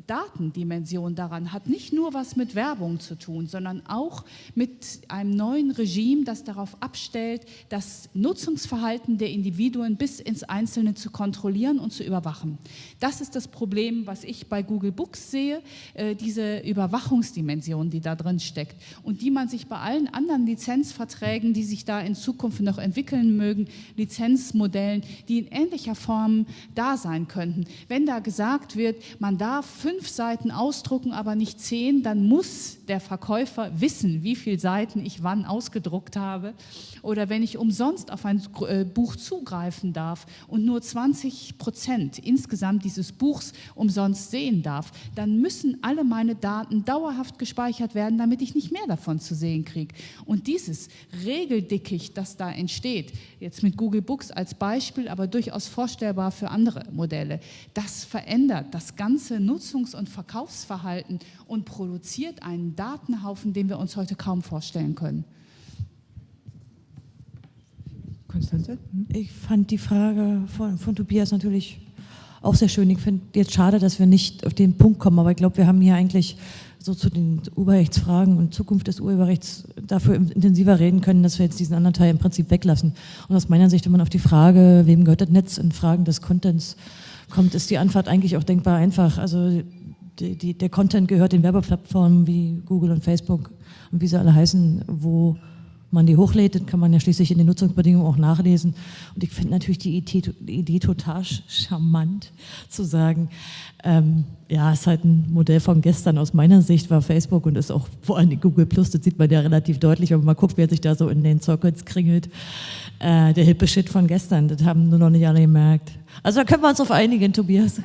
Datendimension daran hat nicht nur was mit Werbung zu tun, sondern auch mit einem neuen Regime, das darauf abstellt, das Nutzungsverhalten der Individuen bis ins Einzelne zu kontrollieren und zu überwachen. Das ist das Problem, was ich bei Google Books sehe, äh, diese Überwachungsdimension, die da drin steckt und die man sich bei allen anderen Lizenzverträgen, die sich da in Zukunft noch entwickeln mögen, Lizenzmodellen, die in ähnlicher Form da sein könnten. Wenn da gesagt wird, man darf fünf Seiten ausdrucken, aber nicht zehn, dann muss der Verkäufer wissen, wie viele Seiten ich wann ausgedruckt habe. Oder wenn ich umsonst auf ein äh, Buch zugreifen darf und nur 20 Prozent insgesamt dieses Buchs umsonst sehen darf, dann müssen alle meine Daten dauerhaft gespeichert werden, damit ich nicht mehr davon zu sehen kriege. Und dieses Regeldickicht, das da entsteht, jetzt mit Google Books als Beispiel, aber durchaus vorstellbar für andere Modelle, das verändert das ganze Nutzungs- Nutzungs- und Verkaufsverhalten und produziert einen Datenhaufen, den wir uns heute kaum vorstellen können. Konstanze? Ich fand die Frage von, von Tobias natürlich auch sehr schön. Ich finde jetzt schade, dass wir nicht auf den Punkt kommen, aber ich glaube, wir haben hier eigentlich so zu den Urheberrechtsfragen und Zukunft des Urheberrechts dafür intensiver reden können, dass wir jetzt diesen anderen Teil im Prinzip weglassen. Und aus meiner Sicht, wenn man auf die Frage, wem gehört das Netz in Fragen des Contents kommt, ist die Antwort eigentlich auch denkbar einfach. Also die, die, der Content gehört den Werbeplattformen wie Google und Facebook und wie sie alle heißen, wo man die hochlädt, kann man ja schließlich in den Nutzungsbedingungen auch nachlesen. Und ich finde natürlich die Idee, total charmant zu sagen, ähm, ja, ist halt ein Modell von gestern. Aus meiner Sicht war Facebook und ist auch vor allem Google Plus, das sieht man ja relativ deutlich, wenn man guckt, wer sich da so in den Circuits kringelt. Äh, der hippe Shit von gestern, das haben nur noch nicht alle gemerkt. Also da können wir uns auf einigen, Tobias.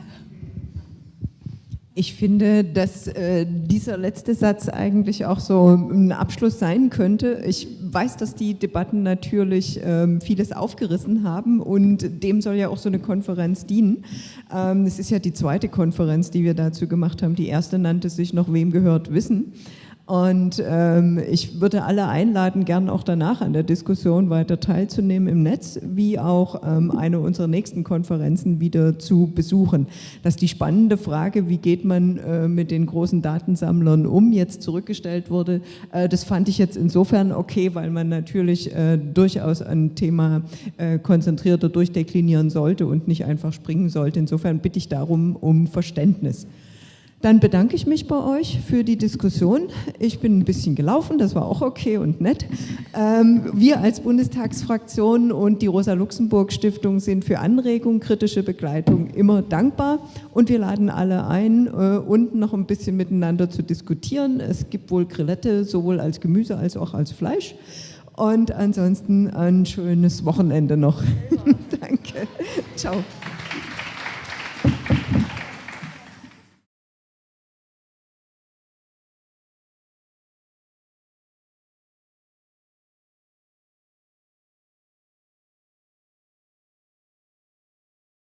Ich finde, dass äh, dieser letzte Satz eigentlich auch so ein Abschluss sein könnte. Ich weiß, dass die Debatten natürlich ähm, vieles aufgerissen haben und dem soll ja auch so eine Konferenz dienen. Ähm, es ist ja die zweite Konferenz, die wir dazu gemacht haben. Die erste nannte sich noch Wem gehört Wissen. Und ähm, ich würde alle einladen, gern auch danach an der Diskussion weiter teilzunehmen im Netz, wie auch ähm, eine unserer nächsten Konferenzen wieder zu besuchen. Dass die spannende Frage, wie geht man äh, mit den großen Datensammlern um, jetzt zurückgestellt wurde, äh, das fand ich jetzt insofern okay, weil man natürlich äh, durchaus ein Thema äh, konzentrierter durchdeklinieren sollte und nicht einfach springen sollte. Insofern bitte ich darum um Verständnis. Dann bedanke ich mich bei euch für die Diskussion. Ich bin ein bisschen gelaufen, das war auch okay und nett. Ähm, wir als Bundestagsfraktion und die Rosa-Luxemburg-Stiftung sind für Anregungen, kritische Begleitung immer dankbar und wir laden alle ein, äh, unten noch ein bisschen miteinander zu diskutieren. Es gibt wohl Grillette, sowohl als Gemüse als auch als Fleisch. Und ansonsten ein schönes Wochenende noch. <laughs> Danke. Ciao.